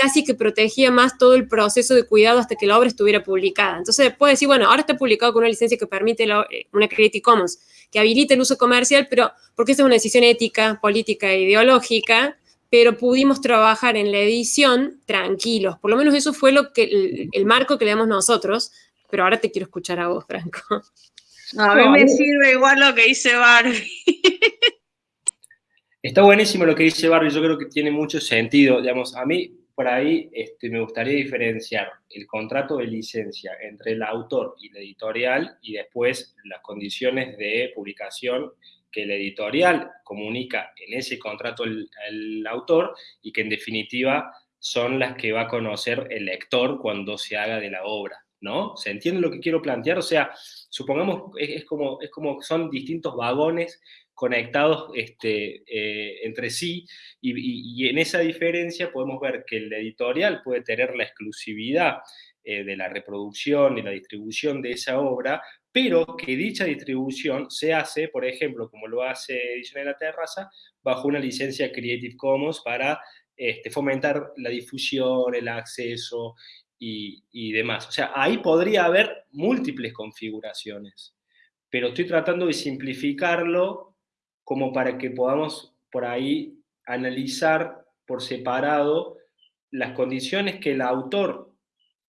casi que protegía más todo el proceso de cuidado hasta que la obra estuviera publicada. Entonces puede decir, bueno, ahora está publicado con una licencia que permite eh, una Creative Commons, que habilita el uso comercial, pero porque esa es una decisión ética, política e ideológica, pero pudimos trabajar en la edición tranquilos. Por lo menos eso fue lo que el, marco que le damos nosotros, pero ahora te quiero escuchar a vos, Franco. a mí me sirve igual lo que dice Barbie. Está buenísimo lo que dice Barbie, yo creo que tiene mucho sentido. Digamos, a mí por ahí este, me gustaría diferenciar el contrato de licencia entre el autor y la editorial y después las condiciones de publicación que el editorial comunica en ese contrato el, autor y que en definitiva son las que va a conocer el lector cuando se haga de la obra, ¿no? ¿Se entiende lo que quiero plantear? O sea, supongamos, es, como, es como son distintos vagones conectados este, eh, entre sí y, en esa diferencia podemos ver que el editorial puede tener la exclusividad eh, de la reproducción y la distribución de esa obra, pero que dicha distribución se hace, por ejemplo, como lo hace Edición de la Terraza, bajo una licencia Creative Commons para este, fomentar la difusión, el acceso y, y, demás. O sea, ahí podría haber múltiples configuraciones, pero estoy tratando de simplificarlo como para que podamos por ahí analizar por separado las condiciones que el autor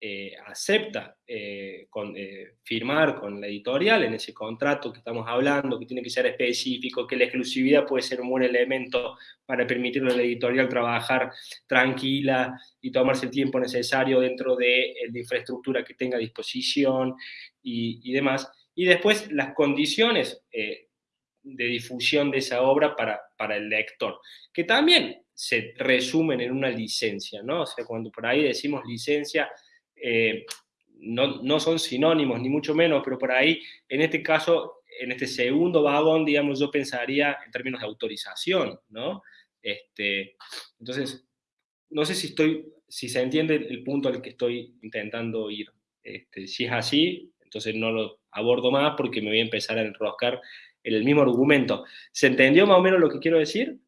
eh, acepta eh, con, eh, firmar con la editorial en ese contrato que estamos hablando, que tiene que ser específico, que la exclusividad puede ser un buen elemento para permitirle a la editorial trabajar tranquila y tomarse el tiempo necesario dentro de la infraestructura que tenga a disposición y, y, demás. Y después las condiciones de difusión de esa obra para, para el lector, que también se resumen en una licencia, ¿no? O sea, cuando por ahí decimos licencia, eh, no, no, son sinónimos, ni mucho menos, pero por ahí, en este caso, en este segundo vagón, digamos, yo pensaría en términos de autorización, ¿no? Este, entonces, no sé si estoy, si se entiende el punto al que estoy intentando ir. Este, si es así, entonces no lo abordo más porque me voy a empezar a enroscar en el mismo argumento. ¿Se entendió más o menos lo que quiero decir?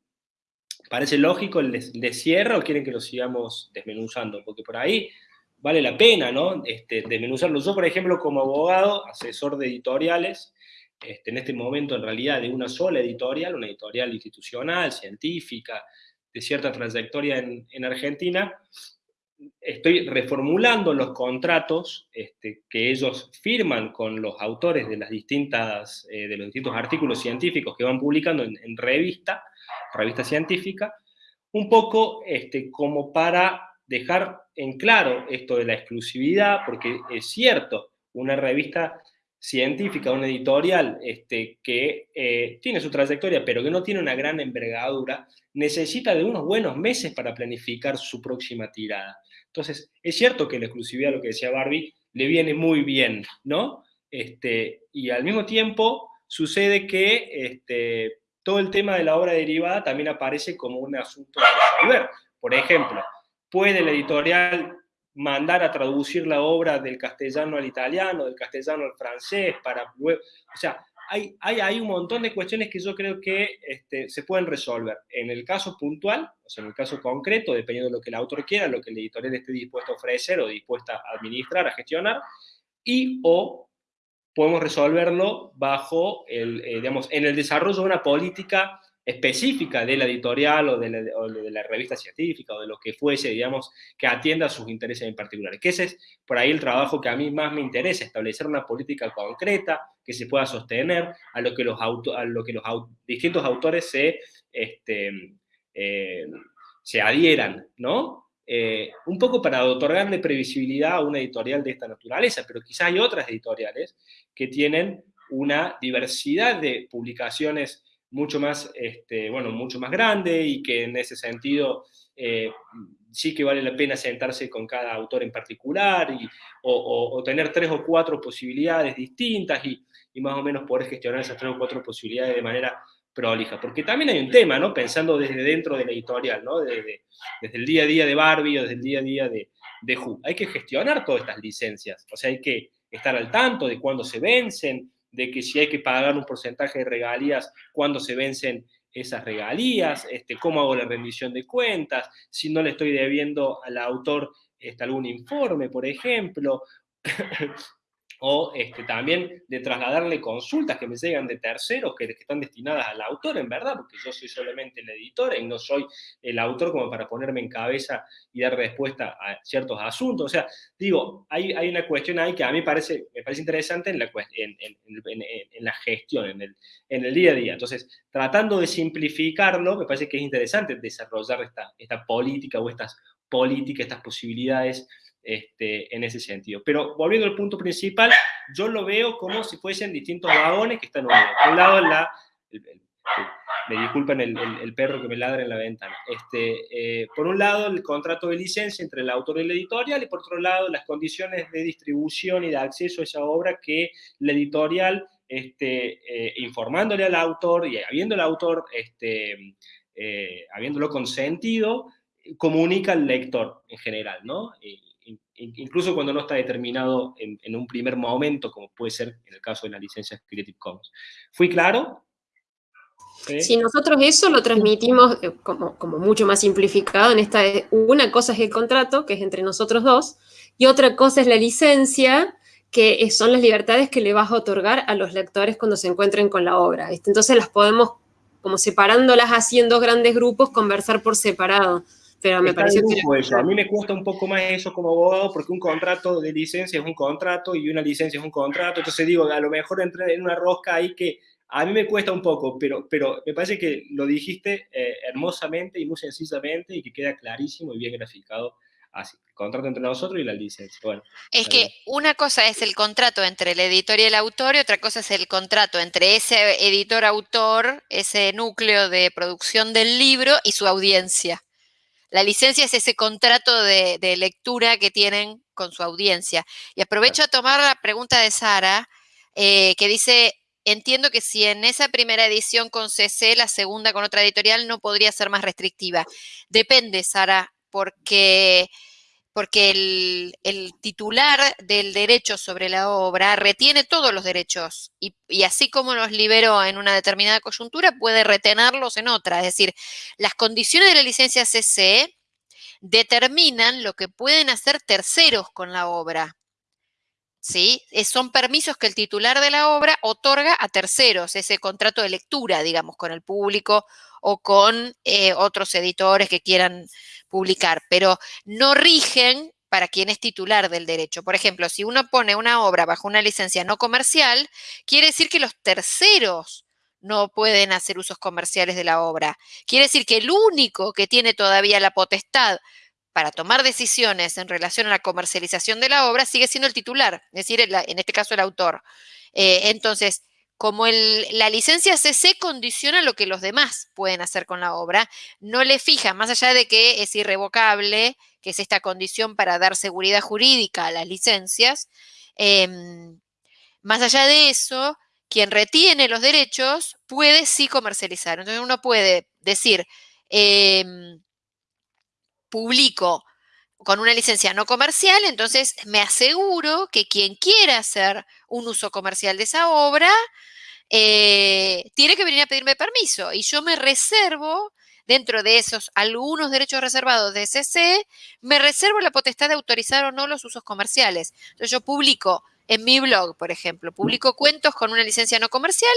¿Parece lógico el de cierre o quieren que lo sigamos desmenuzando? Porque por ahí vale la pena, ¿no? Este, desmenuzarlo. Yo, por ejemplo, como abogado, asesor de editoriales, este, en este momento en realidad de una sola editorial, una editorial institucional, científica, de cierta trayectoria en, Argentina, estoy reformulando los contratos este, que ellos firman con los autores de, las distintas, eh, de los distintos artículos científicos que van publicando en, revista, revista científica, un poco este, como para dejar en claro esto de la exclusividad, porque es cierto, una revista científica, una editorial este, que eh, tiene su trayectoria, pero que no tiene una gran envergadura, necesita de unos buenos meses para planificar su próxima tirada. Entonces, es cierto que la exclusividad, lo que decía Barbie, le viene muy bien, ¿no? Este, y al mismo tiempo sucede que este, todo el tema de la obra derivada también aparece como un asunto a resolver. Por ejemplo, puede el editorial mandar a traducir la obra del castellano al italiano, del castellano al francés, para... O sea, hay, hay, hay un montón de cuestiones que yo creo que este, se pueden resolver. En el caso puntual, o sea, en el caso concreto, dependiendo de lo que el autor quiera, lo que el editorial esté dispuesto a ofrecer o dispuesta a administrar, a gestionar, y o podemos resolverlo bajo el, eh, digamos, en el desarrollo de una política específica de la editorial o de la, revista científica o de lo que fuese, digamos, que atienda a sus intereses en particular. Que ese es por ahí el trabajo que a mí más me interesa, establecer una política concreta que se pueda sostener, a lo que los, a lo que los distintos autores se, este, eh, se adhieran, ¿no? Eh, un poco para otorgarle previsibilidad a una editorial de esta naturaleza, pero quizás hay otras editoriales que tienen una diversidad de publicaciones mucho más, este, bueno, mucho más grande y que en ese sentido eh, sí que vale la pena sentarse con cada autor en particular y, o, tener tres o cuatro posibilidades distintas y, y, más o menos poder gestionar esas tres o cuatro posibilidades de manera prolija. Porque también hay un tema, ¿no? Pensando desde dentro de la editorial, ¿no? Desde, desde el día a día de Barbie o desde el día a día de, de Who. Hay que gestionar todas estas licencias, o sea, hay que estar al tanto de cuándo se vencen, de que si hay que pagar un porcentaje de regalías, cuando se vencen esas regalías, este, cómo hago la rendición de cuentas, si no le estoy debiendo al autor este, algún informe, por ejemplo, o este, también de trasladarle consultas que me llegan de terceros que, están destinadas al autor, en verdad, porque yo soy solamente el editor y no soy el autor como para ponerme en cabeza y dar respuesta a ciertos asuntos. O sea, digo, hay, hay una cuestión ahí que a mí parece, me parece interesante en la, en, en, la gestión, en el, en el día a día. Entonces, tratando de simplificarlo, me parece que es interesante desarrollar esta, esta política o estas políticas, estas posibilidades este, en ese sentido. Pero volviendo al punto principal, yo lo veo como si fuesen distintos vagones que están unidos. Por un lado, la, me disculpen el, el, perro que me ladra en la ventana. Este, eh, por un lado, el contrato de licencia entre el autor y la editorial, y por otro lado, las condiciones de distribución y de acceso a esa obra que la editorial, este, eh, informándole al autor y habiendo el autor, este, eh, habiéndolo consentido, comunica al lector en general, ¿no? Incluso cuando no está determinado en, un primer momento, como puede ser en el caso de la licencia Creative Commons. ¿Fui claro? Si nosotros eso lo transmitimos eh, como, mucho más simplificado en esta, una cosa es el contrato, que es entre nosotros dos, y otra cosa es la licencia, que son las libertades que le vas a otorgar a los lectores cuando se encuentren con la obra. Entonces las podemos, como separándolas así en dos grandes grupos, conversar por separado. Pero me parece que... Eso. A mí me cuesta un poco más eso como abogado, porque un contrato de licencia es un contrato y una licencia es un contrato. Entonces digo, a lo mejor entré en una rosca ahí que a mí me cuesta un poco, pero, pero me parece que lo dijiste eh, hermosamente y muy sencillamente y que queda clarísimo y bien graficado así. El contrato entre nosotros y la licencia. Bueno, es que una cosa es el contrato entre el editor y el autor y otra cosa es el contrato entre ese editor-autor, ese núcleo de producción del libro y su audiencia. La licencia es ese contrato de, de lectura que tienen con su audiencia. Y aprovecho a tomar la pregunta de Sara, eh, que dice, entiendo que si en esa primera edición con CC, la segunda con otra editorial no podría ser más restrictiva. Depende, Sara, porque, porque el, titular del derecho sobre la obra retiene todos los derechos y, así como los liberó en una determinada coyuntura, puede retenerlos en otra. Es decir, las condiciones de la licencia CC determinan lo que pueden hacer terceros con la obra. ¿sí? Son permisos que el titular de la obra otorga a terceros, ese contrato de lectura, digamos, con el público o con eh, otros editores que quieran publicar, pero no rigen para quien es titular del derecho. Por ejemplo, si uno pone una obra bajo una licencia no comercial, quiere decir que los terceros no pueden hacer usos comerciales de la obra. Quiere decir que el único que tiene todavía la potestad para tomar decisiones en relación a la comercialización de la obra sigue siendo el titular, es decir, en este caso el autor. Eh, entonces, como la licencia CC condiciona lo que los demás pueden hacer con la obra, no le fija, más allá de que es irrevocable, que es esta condición para dar seguridad jurídica a las licencias, em, más allá de eso, quien retiene los derechos puede sí comercializar. Entonces uno puede decir, em, publico con una licencia no comercial, entonces me aseguro que quien quiera hacer un uso comercial de esa obra eh, tiene que venir a pedirme permiso y yo me reservo dentro de esos algunos derechos reservados de SC, me reservo la potestad de autorizar o no los usos comerciales. Entonces yo publico en mi blog, por ejemplo, publico cuentos con una licencia no comercial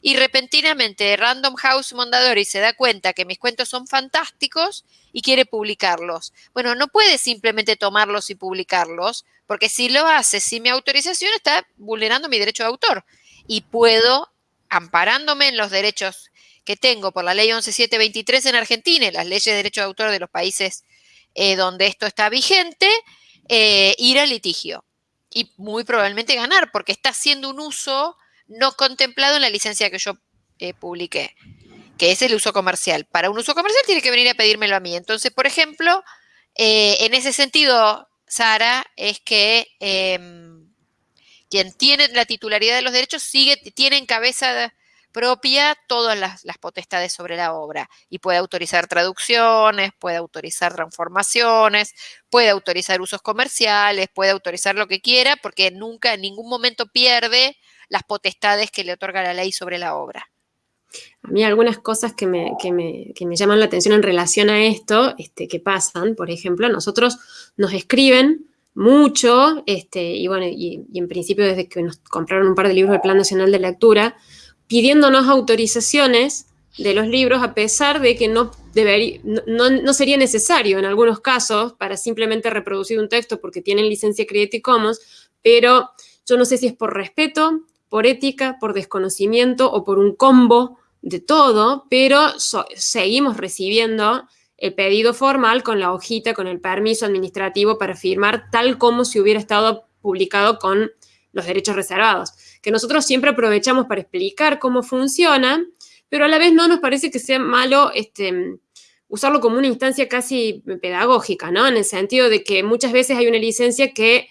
y repentinamente Random House Mondadori se da cuenta que mis cuentos son fantásticos y quiere publicarlos. Bueno, no puede simplemente tomarlos y publicarlos, porque si lo hace sin mi autorización está vulnerando mi derecho de autor y puedo, amparándome en los derechos que tengo por la ley 11723 en Argentina y las leyes de derecho de autor de los países eh, donde esto está vigente, eh, ir al litigio y muy probablemente ganar, porque está haciendo un uso no contemplado en la licencia que yo eh, publiqué, que es el uso comercial. Para un uso comercial tiene que venir a pedírmelo a mí. Entonces, por ejemplo, eh, en ese sentido, Sara, es que em, quien tiene la titularidad de los derechos sigue, tiene en cabeza propia todas las, potestades sobre la obra y puede autorizar traducciones, puede autorizar transformaciones, puede autorizar usos comerciales, puede autorizar lo que quiera porque nunca en ningún momento pierde las potestades que le otorga la ley sobre la obra. A mí algunas cosas que me, llaman la atención en relación a esto, este, que pasan, por ejemplo, nosotros nos escriben mucho, este, y bueno, y, y, en principio desde que nos compraron un par de libros del Plan Nacional de Lectura, pidiéndonos autorizaciones de los libros a pesar de que no, debería, no, sería necesario en algunos casos para simplemente reproducir un texto porque tienen licencia Creative Commons, pero yo no sé si es por respeto, por ética, por desconocimiento o por un combo de todo, pero seguimos recibiendo el pedido formal con la hojita, con el permiso administrativo para firmar tal como si hubiera estado publicado con los derechos reservados, que nosotros siempre aprovechamos para explicar cómo funciona, pero a la vez no nos parece que sea malo este, usarlo como una instancia casi pedagógica, ¿no? En el sentido de que muchas veces hay una licencia que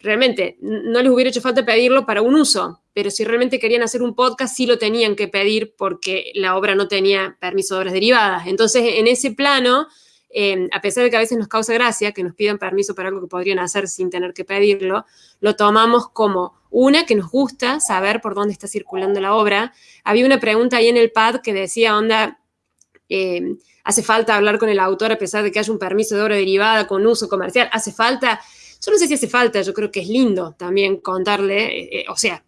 realmente no les hubiera hecho falta pedirlo para un uso, pero si realmente querían hacer un podcast, sí lo tenían que pedir porque la obra no tenía permiso de obras derivadas. Entonces, en ese plano, eh, a pesar de que a veces nos causa gracia que nos pidan permiso para algo que podrían hacer sin tener que pedirlo, lo tomamos como una que nos gusta saber por dónde está circulando la obra. Había una pregunta ahí en el pad que decía, eh, hace falta hablar con el autor a pesar de que haya un permiso de obra derivada con uso comercial, hace falta yo no sé si hace falta, yo creo que es lindo también contarle, eh, eh, o sea,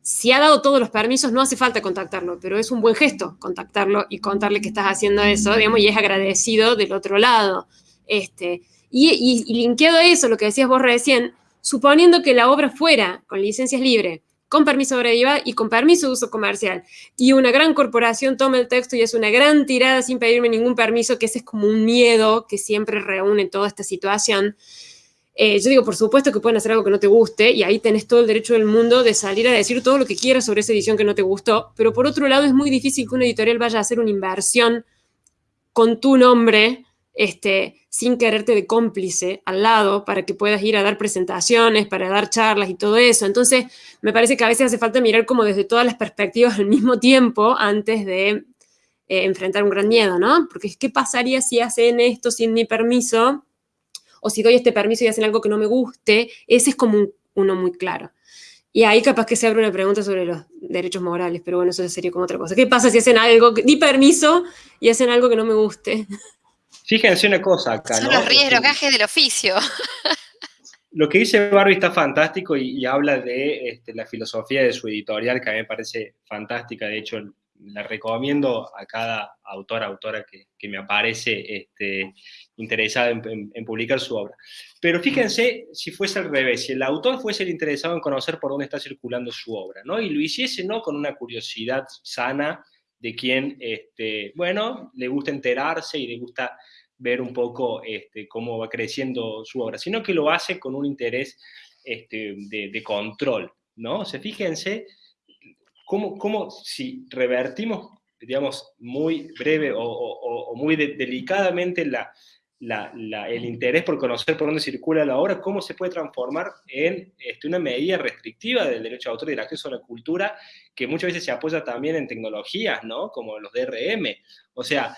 si ha dado todos los permisos, no hace falta contactarlo, pero es un buen gesto contactarlo y contarle que estás haciendo eso, digamos, y es agradecido del otro lado. Este, y, y, linkeado a eso, lo que decías vos recién, suponiendo que la obra fuera con licencias libres, con permiso de obra y con permiso de uso comercial, y una gran corporación toma el texto y es una gran tirada sin pedirme ningún permiso, que ese es como un miedo que siempre reúne toda esta situación, eh, yo digo, por supuesto que pueden hacer algo que no te guste y ahí tenés todo el derecho del mundo de salir a decir todo lo que quieras sobre esa edición que no te gustó, pero por otro lado es muy difícil que una editorial vaya a hacer una inversión con tu nombre, este, sin quererte de cómplice al lado para que puedas ir a dar presentaciones, para dar charlas y todo eso. Entonces, me parece que a veces hace falta mirar como desde todas las perspectivas al mismo tiempo antes de eh, enfrentar un gran miedo, ¿no? Porque ¿qué pasaría si hacen esto sin mi permiso? O si doy este permiso y hacen algo que no me guste, ese es como uno muy claro. Y ahí capaz que se abre una pregunta sobre los derechos morales, pero bueno, eso sería como otra cosa. ¿Qué pasa si hacen algo, di permiso y hacen algo que no me guste? Fíjense una cosa acá, Son los riesgos, gajes del oficio. Lo que dice Barbie está fantástico y, y habla de este, la filosofía de su editorial, que a mí me parece fantástica. De hecho, la recomiendo a cada autor, autora que, que me aparece este, interesada en, publicar su obra. Pero fíjense si fuese al revés, si el autor fuese el interesado en conocer por dónde está circulando su obra, ¿no? Y lo hiciese no con una curiosidad sana de quien, este, bueno, le gusta enterarse y le gusta ver un poco este, cómo va creciendo su obra, sino que lo hace con un interés este, de, control, ¿no? O fíjense cómo, cómo si revertimos, digamos, muy breve o, muy de, delicadamente el interés por conocer por dónde circula la obra, cómo se puede transformar en este, una medida restrictiva del derecho de autor y del acceso a la cultura, que muchas veces se apoya también en tecnologías, ¿no? Como los DRM. O sea,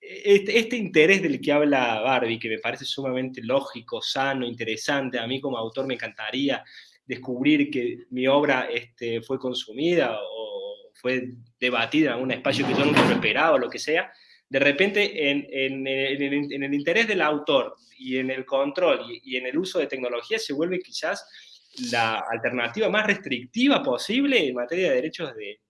este, este, interés del que habla Barbie, que me parece sumamente lógico, sano, interesante, a mí como autor me encantaría descubrir que mi obra este, fue consumida o fue debatida en algún espacio que yo nunca esperaba o lo que sea, de repente en, en, en, en, el interés del autor y en el control y, y, en el uso de tecnología se vuelve quizás la alternativa más restrictiva posible en materia de derechos de,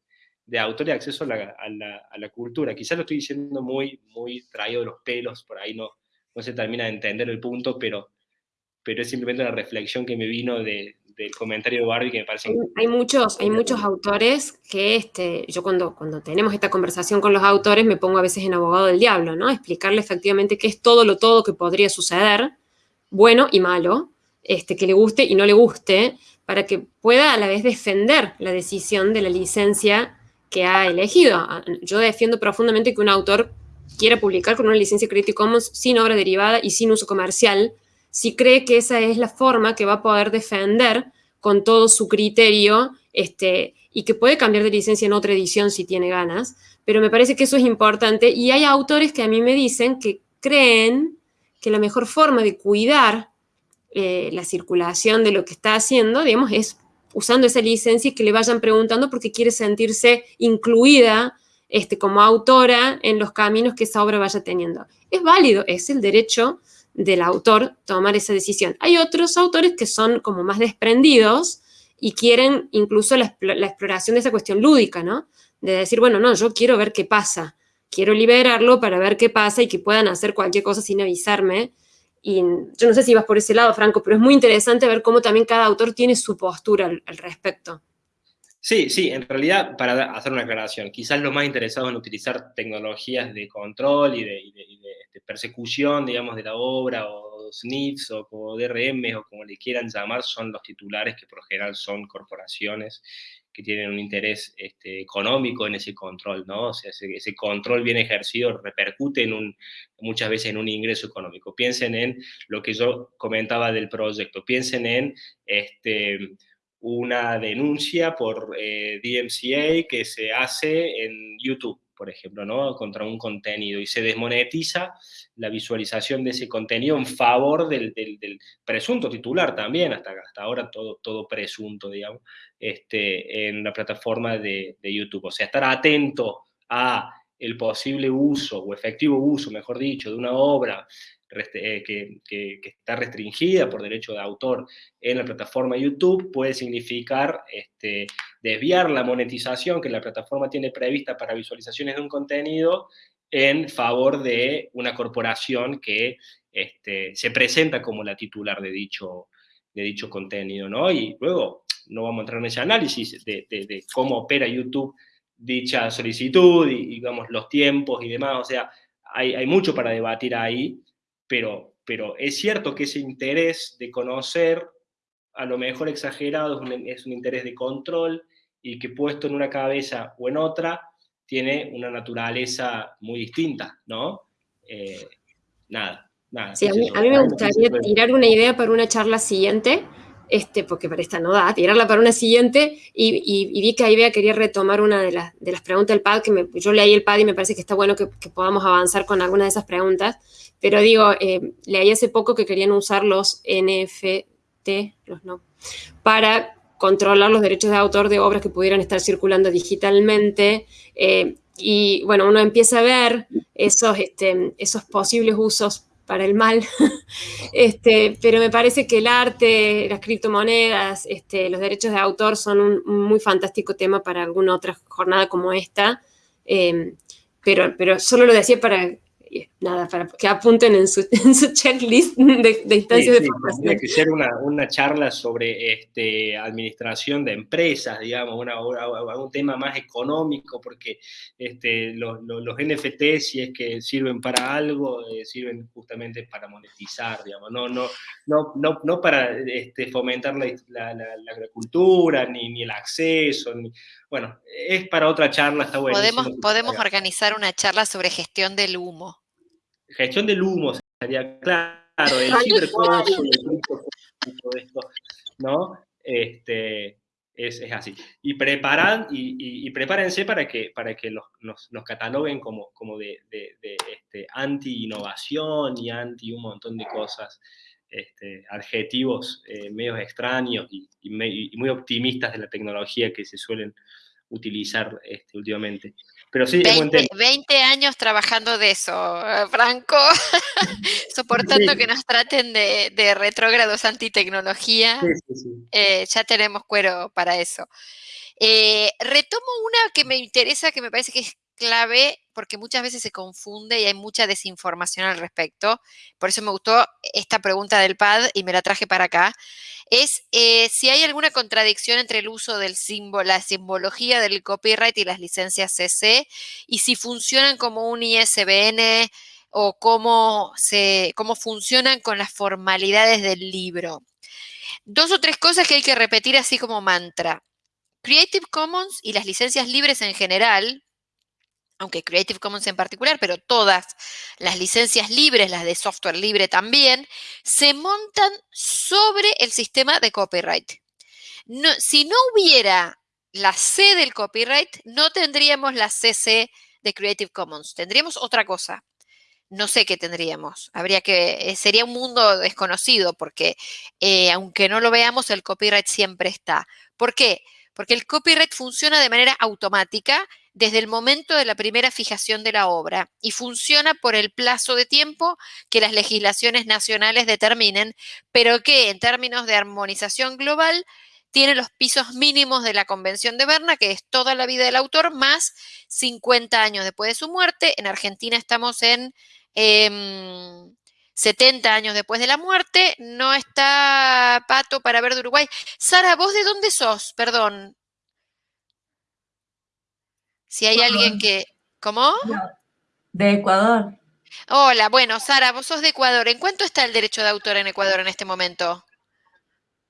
de autor y acceso a la, a, la, a la, cultura. Quizás lo estoy diciendo muy, muy traído de los pelos, por ahí no, no se termina de entender el punto, pero, pero es simplemente una reflexión que me vino de, del comentario de Barbie que me parece... Hay muchos, hay muchos autores que este, yo cuando, cuando tenemos esta conversación con los autores me pongo a veces en abogado del diablo, ¿no? Explicarle efectivamente qué es todo lo todo que podría suceder, bueno y malo, este, que le guste y no le guste, para que pueda a la vez defender la decisión de la licencia que ha elegido. Yo defiendo profundamente que un autor quiera publicar con una licencia Creative Commons sin obra derivada y sin uso comercial, si cree que esa es la forma que va a poder defender con todo su criterio este, y que puede cambiar de licencia en otra edición si tiene ganas, pero me parece que eso es importante y hay autores que a mí me dicen que creen que la mejor forma de cuidar eh, la circulación de lo que está haciendo, digamos, es usando esa licencia y que le vayan preguntando porque quiere sentirse incluida este, como autora en los caminos que esa obra vaya teniendo. Es válido, es el derecho del autor tomar esa decisión. Hay otros autores que son como más desprendidos y quieren incluso la, exploración de esa cuestión lúdica, ¿no? De decir, bueno, no, yo quiero ver qué pasa, quiero liberarlo para ver qué pasa y que puedan hacer cualquier cosa sin avisarme. Y yo no sé si vas por ese lado, Franco, pero es muy interesante ver cómo también cada autor tiene su postura al respecto. Sí, sí, en realidad, para hacer una aclaración, quizás lo más interesado en utilizar tecnologías de control y de, de persecución, digamos, de la obra, o SNIFs, o como DRM, o como le quieran llamar, son los titulares que por general son corporaciones que tienen un interés este, económico en ese control, ¿no? O sea, ese, control bien ejercido repercute en un, muchas veces en un ingreso económico. Piensen en lo que yo comentaba del proyecto, piensen en este, una denuncia por eh, DMCA que se hace en YouTube por ejemplo, ¿no? contra un contenido y se desmonetiza la visualización de ese contenido en favor del, presunto titular también, hasta, hasta ahora todo, todo presunto, digamos, este, en la plataforma de, de YouTube. O sea, estar atento a el posible uso o efectivo uso, mejor dicho, de una obra eh, que, está restringida por derecho de autor en la plataforma YouTube puede significar este, desviar la monetización que la plataforma tiene prevista para visualizaciones de un contenido en favor de una corporación que este, se presenta como la titular de dicho, de dicho contenido, ¿no? Y luego no vamos a entrar en ese análisis de, cómo opera YouTube dicha solicitud y, digamos, los tiempos y demás, o sea, hay, hay mucho para debatir ahí, pero, pero es cierto que ese interés de conocer, a lo mejor exagerado, es un, interés de control y que puesto en una cabeza o en otra, tiene una naturaleza muy distinta, ¿no? Eh, nada, nada. Sí, a mí, me gustaría tirar una idea para una charla siguiente, este, porque para esta no da, tirarla para una siguiente, y, vi que Aibea quería retomar una de las, de las preguntas del PAD, que yo leí el PAD y me parece que está bueno que, que podamos avanzar con alguna de esas preguntas. Pero digo, eh, leí hace poco que querían usar los NFT, los no, para controlar los derechos de autor de obras que pudieran estar circulando digitalmente. Eh, y bueno, uno empieza a ver esos, este, esos posibles usos para el mal, este, pero me parece que el arte, las criptomonedas, este, los derechos de autor son un, muy fantástico tema para alguna otra jornada como esta, eh, pero, pero solo lo decía para nada, para que apunten en su, checklist de, instancias de formación. Tiene que ser una, charla sobre este, administración de empresas, digamos, una, un tema más económico, porque este, los, NFT, si es que sirven para algo, eh, sirven justamente para monetizar, digamos, no, no, no, no, no para este, fomentar la, agricultura, ni, ni el acceso, ni, bueno, es para otra charla, está bueno. Podemos, podemos organizar una charla sobre gestión del humo. Gestión del humo sería claro, el cibercoso, todo esto, ¿no? Este, es, es, así. Y, preparan, y, y, prepárense para que, para que los, nos, nos cataloguen como, como de, de, de este, anti-innovación y anti un montón de cosas, este, adjetivos eh, medios extraños y, muy optimistas de la tecnología que se suelen utilizar este, últimamente. Pero sí, 20, años trabajando de eso, Franco, soportando que nos traten de, de retrógrados antitecnología. Eh, ya tenemos cuero para eso. Eh, retomo una que me interesa, que me parece que es clave porque muchas veces se confunde y hay mucha desinformación al respecto. Por eso me gustó esta pregunta del PAD y me la traje para acá. Es eh, si hay alguna contradicción entre el uso del símbolo, la simbología del copyright y las licencias CC y si funcionan como un ISBN o cómo, funcionan con las formalidades del libro. Dos o tres cosas que hay que repetir así como mantra. Creative Commons y las licencias libres en general, aunque Creative Commons en particular, pero todas las licencias libres, las de software libre también, se montan sobre el sistema de copyright. si no hubiera la C del copyright, no tendríamos la CC de Creative Commons, tendríamos otra cosa. No sé qué tendríamos. Habría que, eh, sería un mundo desconocido porque eh, aunque no lo veamos, el copyright siempre está. ¿Por qué? Porque el copyright funciona de manera automática desde el momento de la primera fijación de la obra y funciona por el plazo de tiempo que las legislaciones nacionales determinen, pero que en términos de armonización global tiene los pisos mínimos de la Convención de Berna, que es toda la vida del autor, más 50 años después de su muerte. En Argentina estamos en 70 em, años después de la muerte. No está Pato para ver de Uruguay. Sara, ¿vos de dónde sos? Perdón. Si hay alguien que... ¿Cómo? De Ecuador. Hola, bueno, Sara, vos sos de Ecuador. ¿En cuánto está el derecho de autor en Ecuador en este momento?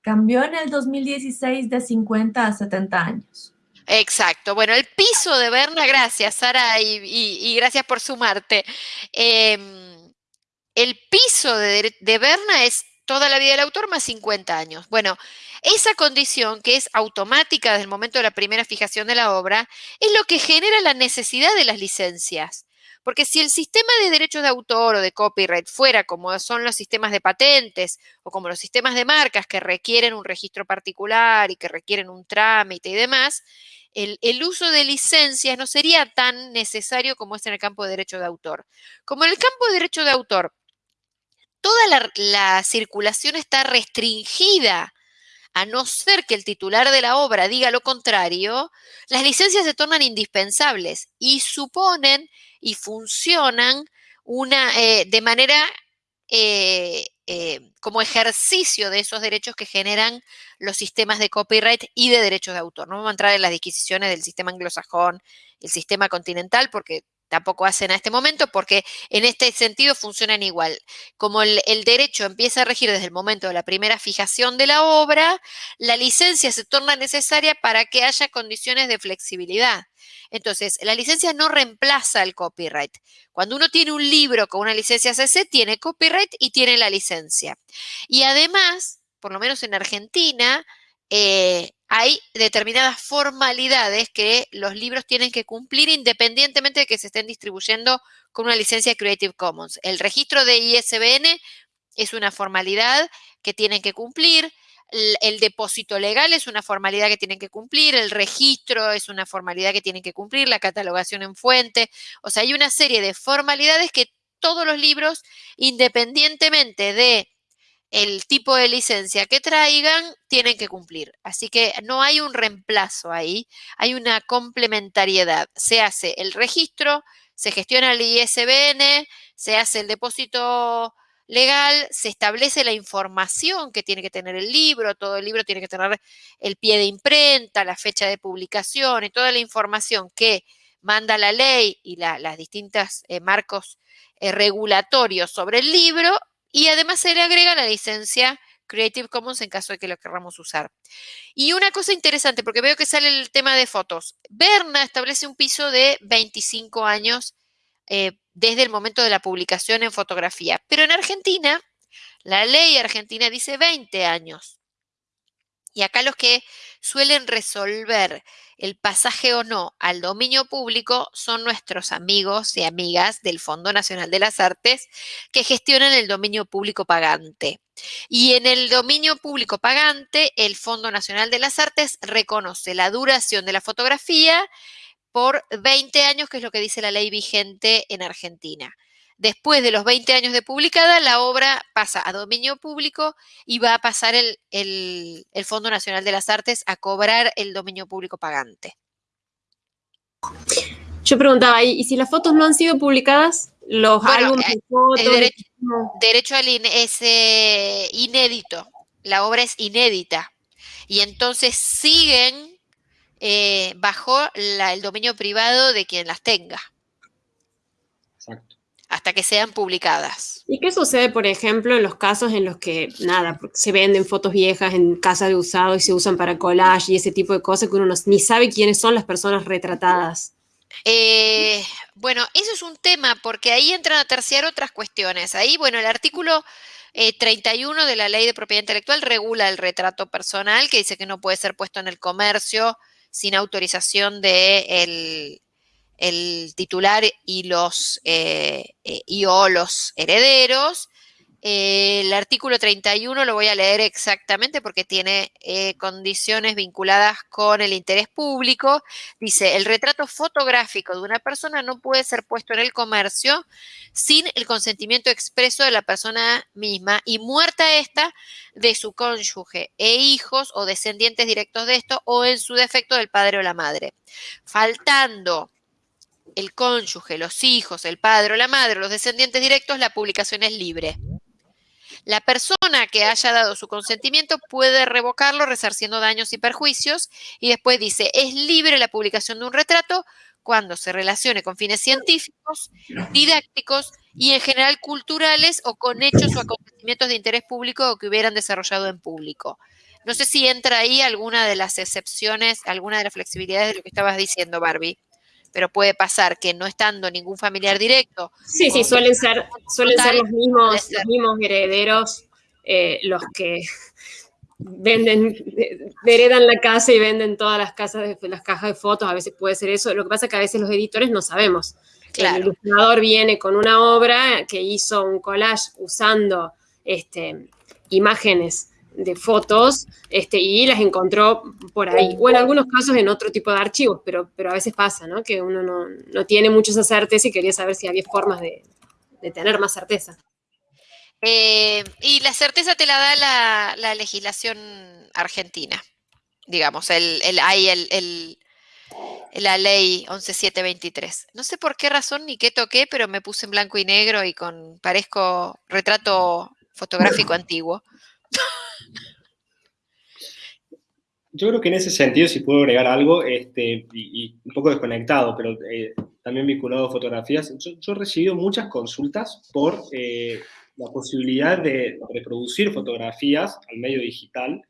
Cambió en el 2016 de 50 a 70 años. Exacto. Bueno, el piso de Berna, gracias Sara y, y- y gracias por sumarte. Em, el piso de, de Berna es toda la vida del autor más 50 años. Bueno, esa condición que es automática desde el momento de la primera fijación de la obra es lo que genera la necesidad de las licencias. Porque si el sistema de derechos de autor o de copyright fuera como son los sistemas de patentes o como los sistemas de marcas que requieren un registro particular y que requieren un trámite y demás, el, el uso de licencias no sería tan necesario como es en el campo de derecho de autor. Como en el campo de derecho de autor, toda la, la circulación está restringida a no ser que el titular de la obra diga lo contrario, las licencias se tornan indispensables y suponen y funcionan una, eh, de manera eh, eh, como ejercicio de esos derechos que generan los sistemas de copyright y de derechos de autor. No vamos a entrar en las disquisiciones del sistema anglosajón, el sistema continental, porque tampoco hacen a este momento, porque en este sentido funcionan igual. Como el, derecho empieza a regir desde el momento de la primera fijación de la obra, la licencia se torna necesaria para que haya condiciones de flexibilidad. Entonces, la licencia no reemplaza el copyright. Cuando uno tiene un libro con una licencia CC, tiene copyright y tiene la licencia. Y además, por lo menos en Argentina, eh, hay determinadas formalidades que los libros tienen que cumplir independientemente de que se estén distribuyendo con una licencia Creative Commons. El registro de ISBN es una formalidad que tienen que cumplir. El, depósito legal es una formalidad que tienen que cumplir, el registro es una formalidad que tienen que cumplir, la catalogación en fuente. O sea, hay una serie de formalidades que todos los libros, independientemente de el tipo de licencia que traigan, tienen que cumplir. Así que no hay un reemplazo ahí, hay una complementariedad. Se hace el registro, se gestiona el ISBN, se hace el depósito legal, se establece la información que tiene que tener el libro, todo el libro tiene que tener el pie de imprenta, la fecha de publicación y toda la información que manda la ley y la, las distintas eh, marcos eh, regulatorios sobre el libro y además se le agrega la licencia Creative Commons en caso de que lo queramos usar. Y una cosa interesante, porque veo que sale el tema de fotos. Berna establece un piso de 25 años eh, desde el momento de la publicación en fotografía, pero en Argentina, la ley argentina dice 20 años. Y acá los que suelen resolver el pasaje o no al dominio público son nuestros amigos y amigas del Fondo Nacional de las Artes que gestionan el dominio público pagante. Y en el dominio público pagante, el Fondo Nacional de las Artes reconoce la duración de la fotografía por 20 años, que es lo que dice la ley vigente en Argentina. Después de los 20 años de publicada, la obra pasa a dominio público y va a pasar el, el, el, Fondo Nacional de las Artes a cobrar el dominio público pagante. Yo preguntaba, ¿y si las fotos no han sido publicadas? Los bueno, álbumes de fotos. El derecho, derecho al in, es eh, inédito. La obra es inédita. Y entonces siguen eh, bajo la, el dominio privado de quien las tenga. Exacto hasta que sean publicadas. ¿Y qué sucede, por ejemplo, en los casos en los que, nada, se venden fotos viejas en casa de usado y se usan para collage y ese tipo de cosas que uno no, ni sabe quiénes son las personas retratadas? Eh, bueno, eso es un tema porque ahí entran a terciar otras cuestiones. Ahí, bueno, el artículo eh, 31 de la Ley de Propiedad Intelectual regula el retrato personal que dice que no puede ser puesto en el comercio sin autorización de el, titular y los eh, eh, y o los herederos. Eh, el artículo 31 lo voy a leer exactamente porque tiene condiciones vinculadas con el interés público. Dice, el retrato fotográfico de una persona no puede ser puesto en el comercio sin el consentimiento expreso de la persona misma y muerta esta de su cónyuge e hijos o descendientes directos de esto o en su defecto del padre o la madre. Faltando el cónyuge, los hijos, el padre o la madre, los descendientes directos, la publicación es libre. La persona que haya dado su consentimiento puede revocarlo resarciendo daños y perjuicios y después dice, es libre la publicación de un retrato cuando se relacione con fines científicos, didácticos y en general culturales o con hechos o acontecimientos de interés público o que hubieran desarrollado en público. No sé si entra ahí alguna de las excepciones, alguna de las flexibilidades de lo que estabas diciendo, Barbie. Pero puede pasar que no estando ningún familiar directo. Sí, sí, suelen ser, suelen ser los mismos, los mismos herederos eh, los que venden, heredan la casa y venden todas las casas, de, las cajas de fotos, a veces puede ser eso. Lo que pasa es que a veces los editores no sabemos. El ilustrador viene con una obra que hizo un collage usando este, imágenes de fotos este, y las encontró por ahí. O en algunos casos en otro tipo de archivos, pero, pero a veces pasa, ¿no? Que uno no, tiene mucha esa certeza y quería saber si había formas de, tener más certeza. Eh, y la certeza te la da la, legislación argentina, digamos, el, el, hay el, la ley 11723. No sé por qué razón ni qué toqué, pero me puse en blanco y negro y con parezco retrato fotográfico antiguo. Yo creo que en ese sentido, si puedo agregar algo, este, y, un poco desconectado, pero eh, también vinculado a fotografías, yo, he recibido muchas consultas por eh, la posibilidad de reproducir fotografías al medio digital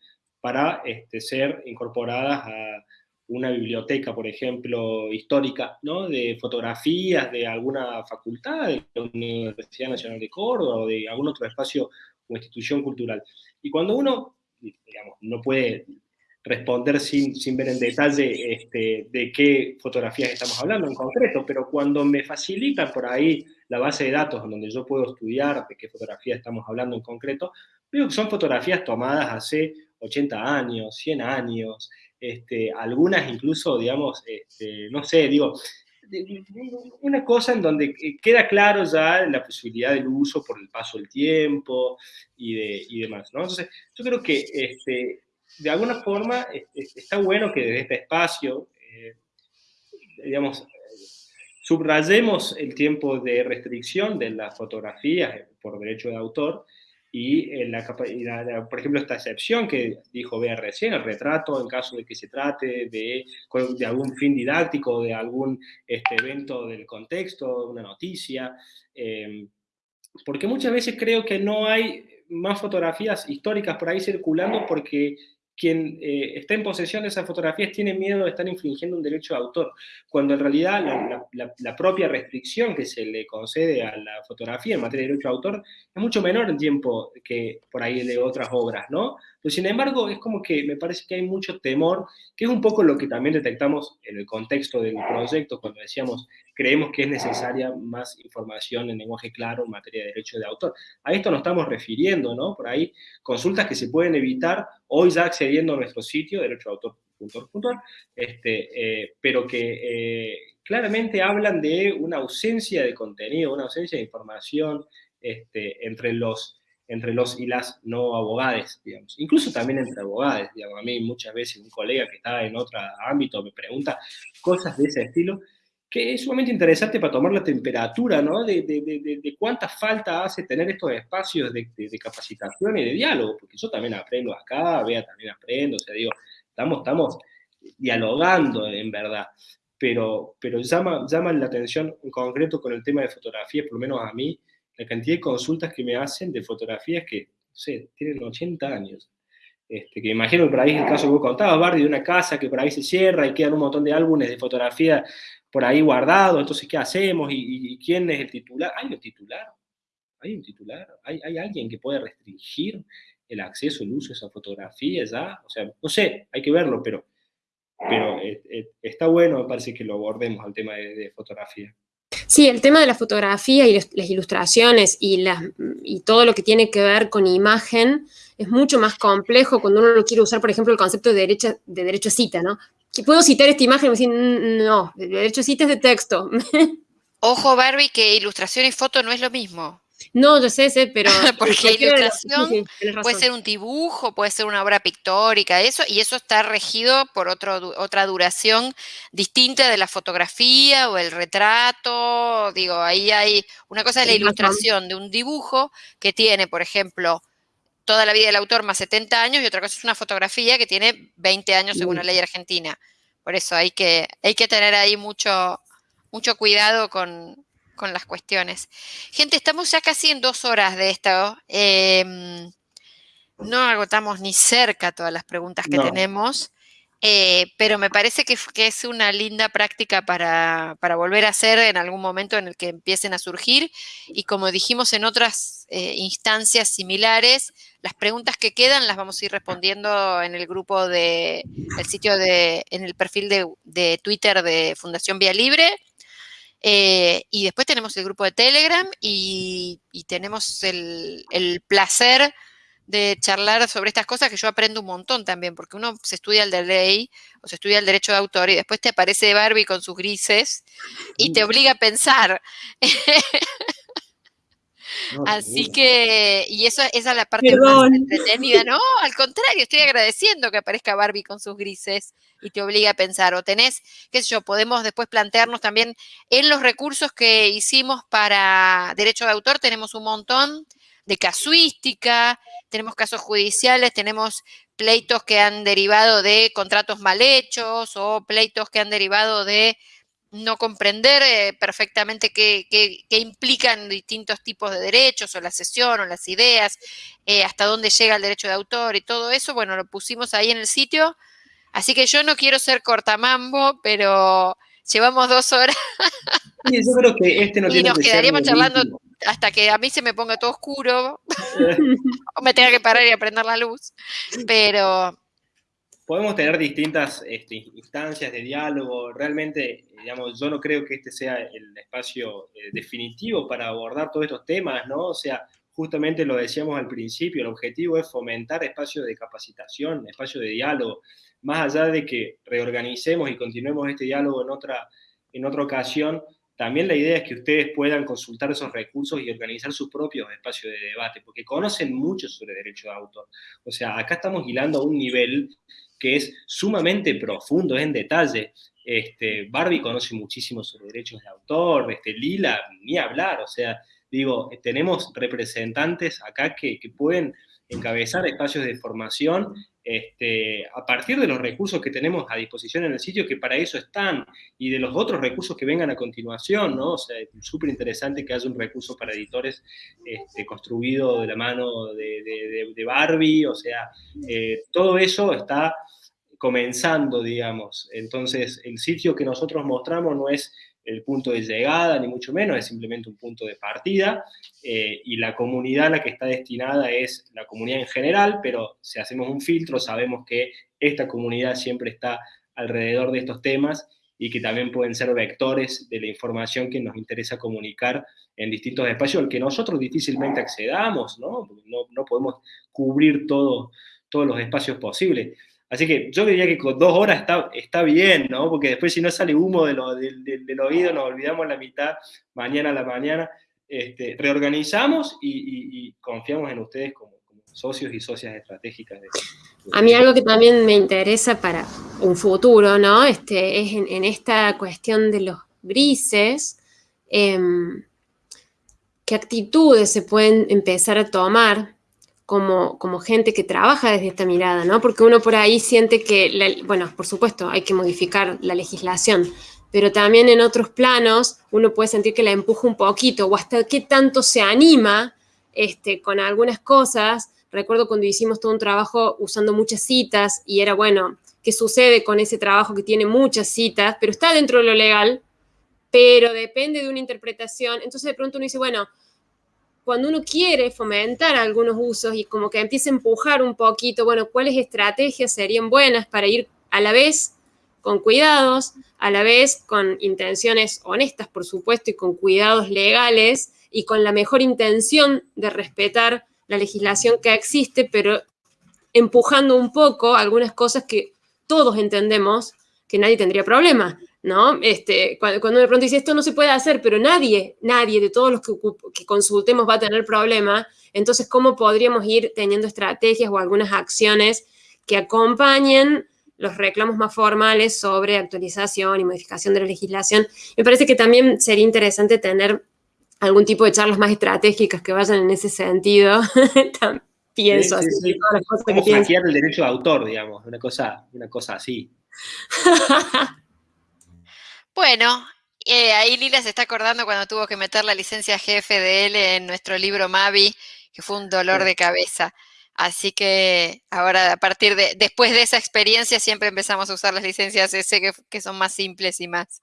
para este, ser incorporadas a una biblioteca, por ejemplo, histórica, ¿no? de fotografías de alguna facultad, de la Universidad Nacional de Córdoba o de algún otro espacio o institución cultural. Y cuando uno, digamos, no puede responder sin, sin ver en detalle este, de qué fotografías estamos hablando en concreto, pero cuando me facilitan por ahí la base de datos donde yo puedo estudiar de qué fotografía estamos hablando en concreto, veo que son fotografías tomadas hace 80 años, 100 años, este, algunas incluso, digamos, este, no sé, digo, una cosa en donde queda claro ya la posibilidad del uso por el paso del tiempo y, de, demás, ¿no? Entonces, yo creo que este, de alguna forma está bueno que desde este espacio, eh, digamos, subrayemos el tiempo de restricción de las fotografías por derecho de autor y, en la, por ejemplo, esta excepción que dijo Bea recién, el retrato en caso de que se trate de, de algún fin didáctico, de algún este, evento del contexto, una noticia, eh, porque muchas veces creo que no hay más fotografías históricas por ahí circulando porque quien eh, está en posesión de esas fotografías tiene miedo de estar infringiendo un derecho de autor, cuando en realidad la, propia restricción que se le concede a la fotografía en materia de derecho de autor es mucho menor en tiempo que por ahí de otras obras, ¿no? Pero sin embargo, es como que me parece que hay mucho temor, que es un poco lo que también detectamos en el contexto del proyecto, cuando decíamos, creemos que es necesaria más información en lenguaje claro en materia de derecho de autor. A esto nos estamos refiriendo, ¿no? Por ahí, consultas que se pueden evitar hoy ya accediendo a nuestro sitio, derechodeautor.org, este, eh, pero que eh, claramente hablan de una ausencia de contenido, una ausencia de información este, entre los entre los y las no abogades, digamos. Incluso también entre abogades, digamos. A mí muchas veces un colega que está en otro ámbito me pregunta cosas de ese estilo, que es sumamente interesante para tomar la temperatura, ¿no? De, de, de, cuánta falta hace tener estos espacios de, capacitación y de diálogo, porque yo también aprendo acá, Bea también aprendo, o sea, digo, estamos, estamos dialogando en verdad, pero, pero llama, llama la atención en concreto con el tema de fotografía, por lo menos a mí, la cantidad de consultas que me hacen de fotografías que, no sé, tienen 80 años. Este, que imagino que por ahí es el caso que vos contabas, Bardi, de una casa que por ahí se cierra y quedan un montón de álbumes de fotografía por ahí guardados, entonces, ¿qué hacemos? ¿Y, quién es el titular? ¿Hay un titular? ¿Hay un titular? ¿Hay, ¿Hay, alguien que puede restringir el acceso, el uso de esa fotografía ya? O sea, no sé, hay que verlo, pero, pero eh, eh, está bueno, me parece que lo abordemos al tema de, fotografía. Sí, el tema de la fotografía y las ilustraciones y, las, y todo lo que tiene que ver con imagen es mucho más complejo cuando uno lo quiere usar, por ejemplo, el concepto de, derecha, de derecho a cita, ¿no? puedo citar esta imagen y decir, no, de hecho citas de texto. Ojo, Barbie, que ilustración y foto no es lo mismo. No, yo sé, sé, pero... Porque ilustración puede ser un dibujo, puede ser una obra pictórica, eso, y eso está regido por otro, otra duración distinta de la fotografía o el retrato. Digo, ahí hay... Una cosa es la ilustración de un dibujo que tiene, por ejemplo, toda la vida del autor más 70 años y otra cosa es una fotografía que tiene 20 años según la ley argentina. Por eso hay que, hay que tener ahí mucho, mucho cuidado con, las cuestiones. Gente, estamos ya casi en dos horas de esto. Em, no agotamos ni cerca todas las preguntas que No. tenemos, eh, pero me parece que, es una linda práctica para, para volver a hacer en algún momento en el que empiecen a surgir. Y como dijimos en otras eh, instancias similares, las preguntas que quedan las vamos a ir respondiendo en el grupo de, el sitio de, en el perfil de, de Twitter de Fundación Vía Libre. Eh, y después tenemos el grupo de Telegram y, y tenemos el, el placer de charlar sobre estas cosas que yo aprendo un montón también, porque uno se estudia el de ley o se estudia el derecho de autor y después te aparece Barbie con sus grises y te obliga a pensar. No, Así que, y eso, esa es la parte Perdón. más entretenida, ¿no? Al contrario, estoy agradeciendo que aparezca Barbie con sus grises y te obliga a pensar. O tenés, qué sé yo, podemos después plantearnos también en los recursos que hicimos para derecho de autor, tenemos un montón de casuística, tenemos casos judiciales, tenemos pleitos que han derivado de contratos mal hechos o pleitos que han derivado de no comprender eh, perfectamente qué, qué- qué implican distintos tipos de derechos o la sesión o las ideas, eh, hasta dónde llega el derecho de autor y todo eso, bueno, lo pusimos ahí en el sitio. Así que yo no quiero ser cortamambo, pero llevamos dos horas Sí, yo creo que este no y tiene nos que quedaríamos charlando hasta que a mí se me ponga todo oscuro o me tenga que parar y aprender la luz. Pero Podemos tener distintas este, instancias de diálogo. Realmente, digamos, yo no creo que este sea el espacio eh, definitivo para abordar todos estos temas, ¿no? O sea, justamente lo decíamos al principio, el objetivo es fomentar espacios de capacitación, espacios de diálogo, más allá de que reorganicemos y continuemos este diálogo en otra, en otra ocasión, también la idea es que ustedes puedan consultar esos recursos y organizar sus propios espacios de debate, porque conocen mucho sobre derecho de autor. O sea, acá estamos hilando a un nivel que es sumamente profundo, es en detalle. Este, Barbie conoce muchísimo sobre derechos de autor, este, Lila, ni hablar, o sea, digo, tenemos representantes acá que, que pueden encabezar espacios de formación este, a partir de los recursos que tenemos a disposición en el sitio, que para eso están, y de los otros recursos que vengan a continuación, ¿no? O sea, es súper interesante que haya un recurso para editores este, construido de la mano de, Barbie, o sea, eh, todo eso está comenzando, digamos. Entonces, el sitio que nosotros mostramos no es el punto de llegada, ni mucho menos, es simplemente un punto de partida, eh, y la comunidad a la que está destinada es la comunidad en general, pero si hacemos un filtro sabemos que esta comunidad siempre está alrededor de estos temas y que también pueden ser vectores de la información que nos interesa comunicar en distintos espacios al que nosotros difícilmente accedamos, ¿no? No podemos cubrir todo, todos los espacios posibles. Así que yo diría que con dos horas está, está bien, ¿no? Porque después si no sale humo de lo- del- oído, nos olvidamos la mitad, mañana a la mañana. Este, reorganizamos y, confiamos en ustedes como, socios y socias estratégicas. de- de- A mí algo que también me interesa para un futuro, ¿no? Este, es en, en esta cuestión de los grises, em, qué actitudes se pueden empezar a tomar como, como gente que trabaja desde esta mirada, ¿no? Porque uno por ahí siente que, bueno, por supuesto, hay que modificar la legislación, pero también en otros planos uno puede sentir que la empuja un poquito o hasta qué tanto se anima este, con algunas cosas. Recuerdo cuando hicimos todo un trabajo usando muchas citas y era, bueno, ¿qué sucede con ese trabajo que tiene muchas citas, pero está dentro de lo legal, pero depende de una interpretación? Entonces de pronto uno dice, bueno, cuando uno quiere fomentar algunos usos y como que empieza a empujar un poquito, bueno, ¿cuáles estrategias serían buenas para ir a la vez con cuidados, a la vez con intenciones honestas, por supuesto, y con cuidados legales y con la mejor intención de respetar la legislación que existe, pero empujando un poco algunas cosas que todos entendemos que nadie tendría problema, ¿no? Este, cuando, cuando de pronto dice esto no se puede hacer, pero nadie, nadie de todos los que, consultemos va a tener problema, entonces, ¿cómo podríamos ir teniendo estrategias o algunas acciones que acompañen los reclamos más formales sobre actualización y modificación de la legislación? Me parece que también sería interesante tener algún tipo de charlas más estratégicas que vayan en ese sentido. Pienso Sí, sí, sí. hackear el derecho de autor, digamos, una cosa, una cosa así. Bueno, eh, ahí Lila se está acordando cuando tuvo que meter la licencia GFDL en nuestro libro Mavi, que fue un dolor de cabeza. Así que ahora a partir de, después de esa experiencia siempre empezamos a usar las licencias S que, que son más simples y más,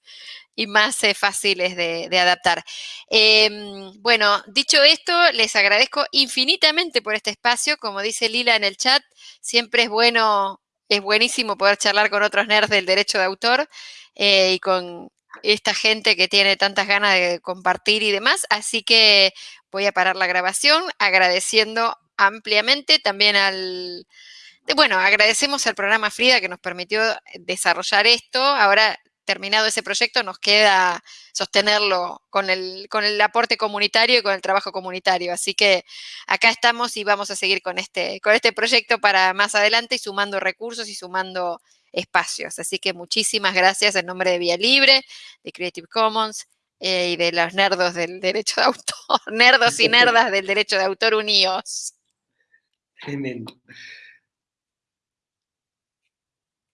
y más eh, fáciles de, de adaptar. Em, bueno, dicho esto, les agradezco infinitamente por este espacio. Como dice Lila en el chat, siempre es bueno, es buenísimo poder charlar con otros nerds del derecho de autor eh, y con esta gente que tiene tantas ganas de compartir y demás. Así que voy a parar la grabación agradeciendo ampliamente también al... Bueno, agradecemos al programa Frida que nos permitió desarrollar esto. Ahora, terminado ese proyecto, nos queda sostenerlo con el, con el aporte comunitario y con el trabajo comunitario. Así que acá estamos y vamos a seguir con este, con este proyecto para más adelante y sumando recursos y sumando espacios. Así que muchísimas gracias en nombre de Vía Libre, de Creative Commons eh, y de los nerdos del derecho de autor, nerdos y nerdas del derecho de autor unidos. Tremendo.